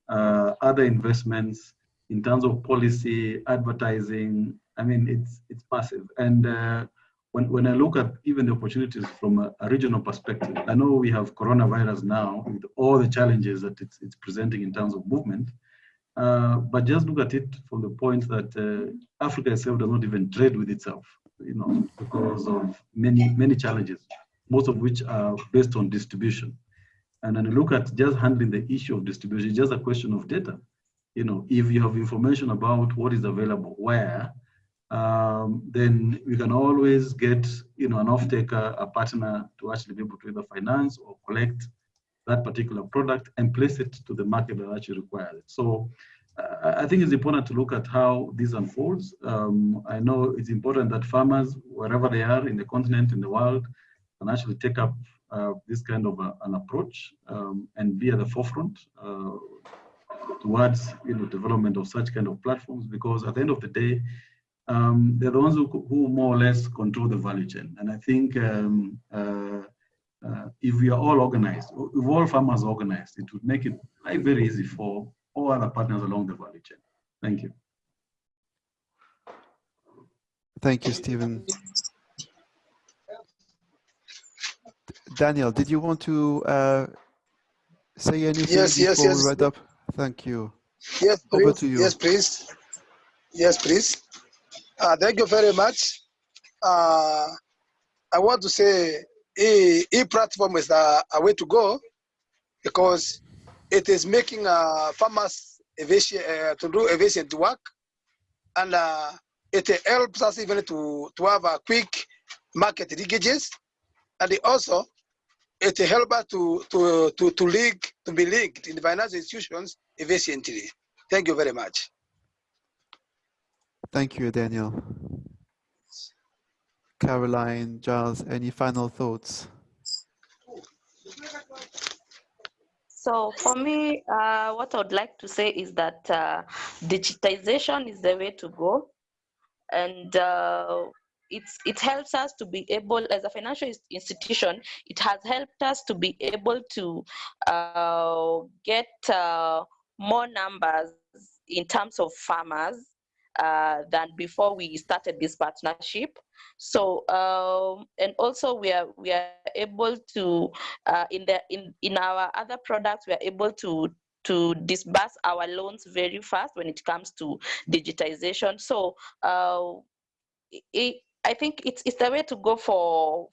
B: uh, other investments, in terms of policy, advertising. I mean, it's, it's massive. And uh, when, when I look at even the opportunities from a, a, regional perspective, I know we have coronavirus now with all the challenges that it's, it's presenting in terms of movement. Uh, but just look at it from the point that uh, Africa itself does not even trade with itself, you know, because of many, many challenges, most of which are based on distribution. And then look at just handling the issue of distribution, just a question of data. You know, if you have information about what is available where, um, then we can always get you know an off-taker, a partner to actually be able to either finance or collect that particular product and place it to the market that actually requires it. So uh, I think it's important to look at how this unfolds. Um, I know it's important that farmers, wherever they are in the continent, in the world, can actually take up uh, this kind of a, an approach um, and be at the forefront uh, towards you know development of such kind of platforms because at the end of the day um, they're the ones who, who, more or less control the value chain and i think um, uh, uh, if we are all organized if all farmers are organized it would make it very, very easy for all other partners along the value chain thank you
C: thank you stephen daniel did you want to uh, say anything
E: yes,
C: before
E: yes, yes.
C: we wrap up Thank you.
E: Yes, please.
C: Over to you.
E: Yes, please. Yes, please. Uh, thank you very much. Uh, I want to say e, e platform is a, a, way to go because it is making uh, farmers efficient, uh, to do efficient work and uh, it helps us even to, to have a quick market linkages and also it helps us to, to, to, to link, to be linked in the financial institutions efficiently. Thank you very much.
C: Thank you, Daniel. Caroline, Giles, any final thoughts?
D: So for me, uh, what I would like to say is that uh, digitization is the way to go. And uh, it's, it helps us to be able, as a financial institution, it has helped us to be able to uh, get uh, more numbers in terms of farmers uh, than before we started this partnership. So um, and also we are we are able to uh, in the in in our other products we are able to to disburse our loans very fast when it comes to digitization. So uh, it, I think it's it's the way to go for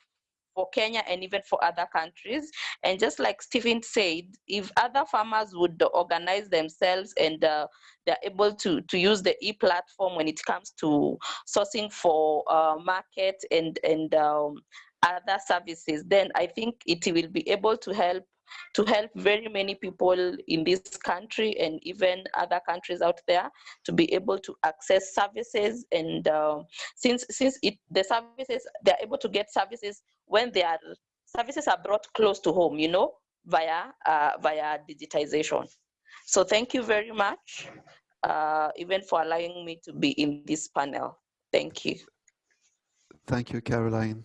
D: for Kenya and even for other countries. And just like Stephen said, if other farmers would organize themselves and uh, they're able to, to use the e-platform when it comes to sourcing for uh, market and, and um, other services, then I think it will be able to help to help very many people in this country and even other countries out there to be able to access services. And uh, since since it the services they're able to get services when their services are brought close to home you know via uh, via digitization. So thank you very much uh, even for allowing me to be in this panel. Thank you.
C: Thank you caroline.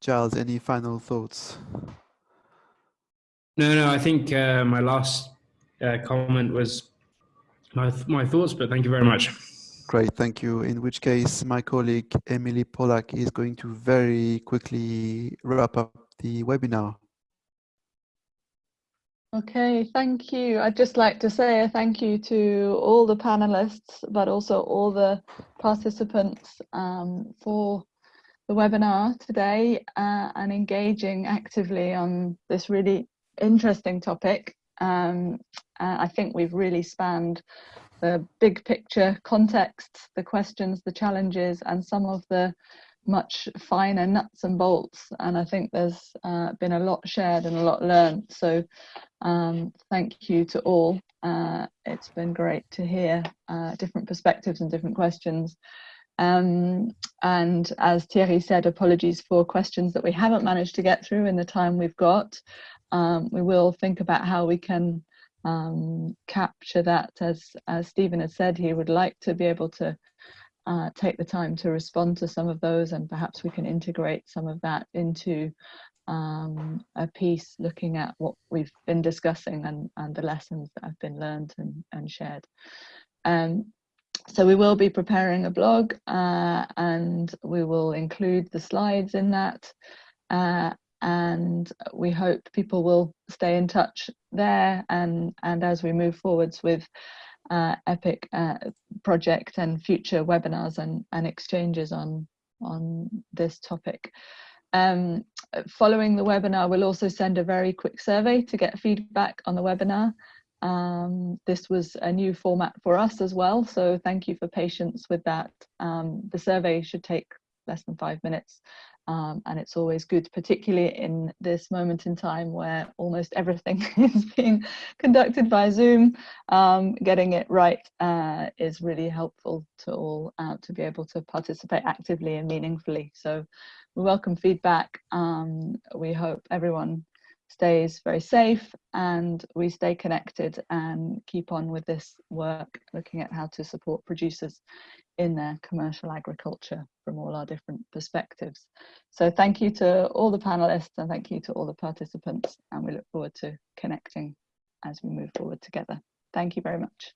C: Giles, any final thoughts
G: no, no, I think uh, my last uh, comment was my, my thoughts, but thank you very much.
C: Great, thank you. In which case, my colleague Emily Polack is going to very quickly wrap up the webinar.
A: Okay, thank you. I'd just like to say a thank you to all the panelists, but also all the participants um, for the webinar today uh, and engaging actively on this really interesting topic. Um, uh, I think we've really spanned the big picture context, the questions, the challenges, and some of the much finer nuts and bolts. And I think there's uh, been a lot shared and a lot learned. So um, thank you to all. Uh, it's been great to hear uh, different perspectives and different questions. Um, and as Thierry said, apologies for questions that we haven't managed to get through in the time we've got um, we will think about how we can um, capture that as as Stephen has said he would like to be able to uh, take the time to respond to some of those and perhaps we can integrate some of that into um, a piece looking at what we've been discussing and, and the lessons that have been learned and, and shared. Um, so we will be preparing a blog uh, and we will include the slides in that uh, and we hope people will stay in touch there and and as we move forwards with uh, epic uh, project and future webinars and, and exchanges on on this topic. Um, following the webinar we'll also send a very quick survey to get feedback on the webinar. Um, this was a new format for us as well so thank you for patience with that. Um, the survey should take less than five minutes Um, and it's always good, particularly in this moment in time where almost everything is being conducted by Zoom, um, getting it right uh, is really helpful to all uh, to be able to participate actively and meaningfully. So we welcome feedback. Um, we hope everyone stays very safe and we stay connected and keep on with this work, looking at how to support producers in their commercial agriculture from all our different perspectives. So thank you to all the panelists and thank you to all the participants and we look forward to connecting as we move forward together. Thank you very much.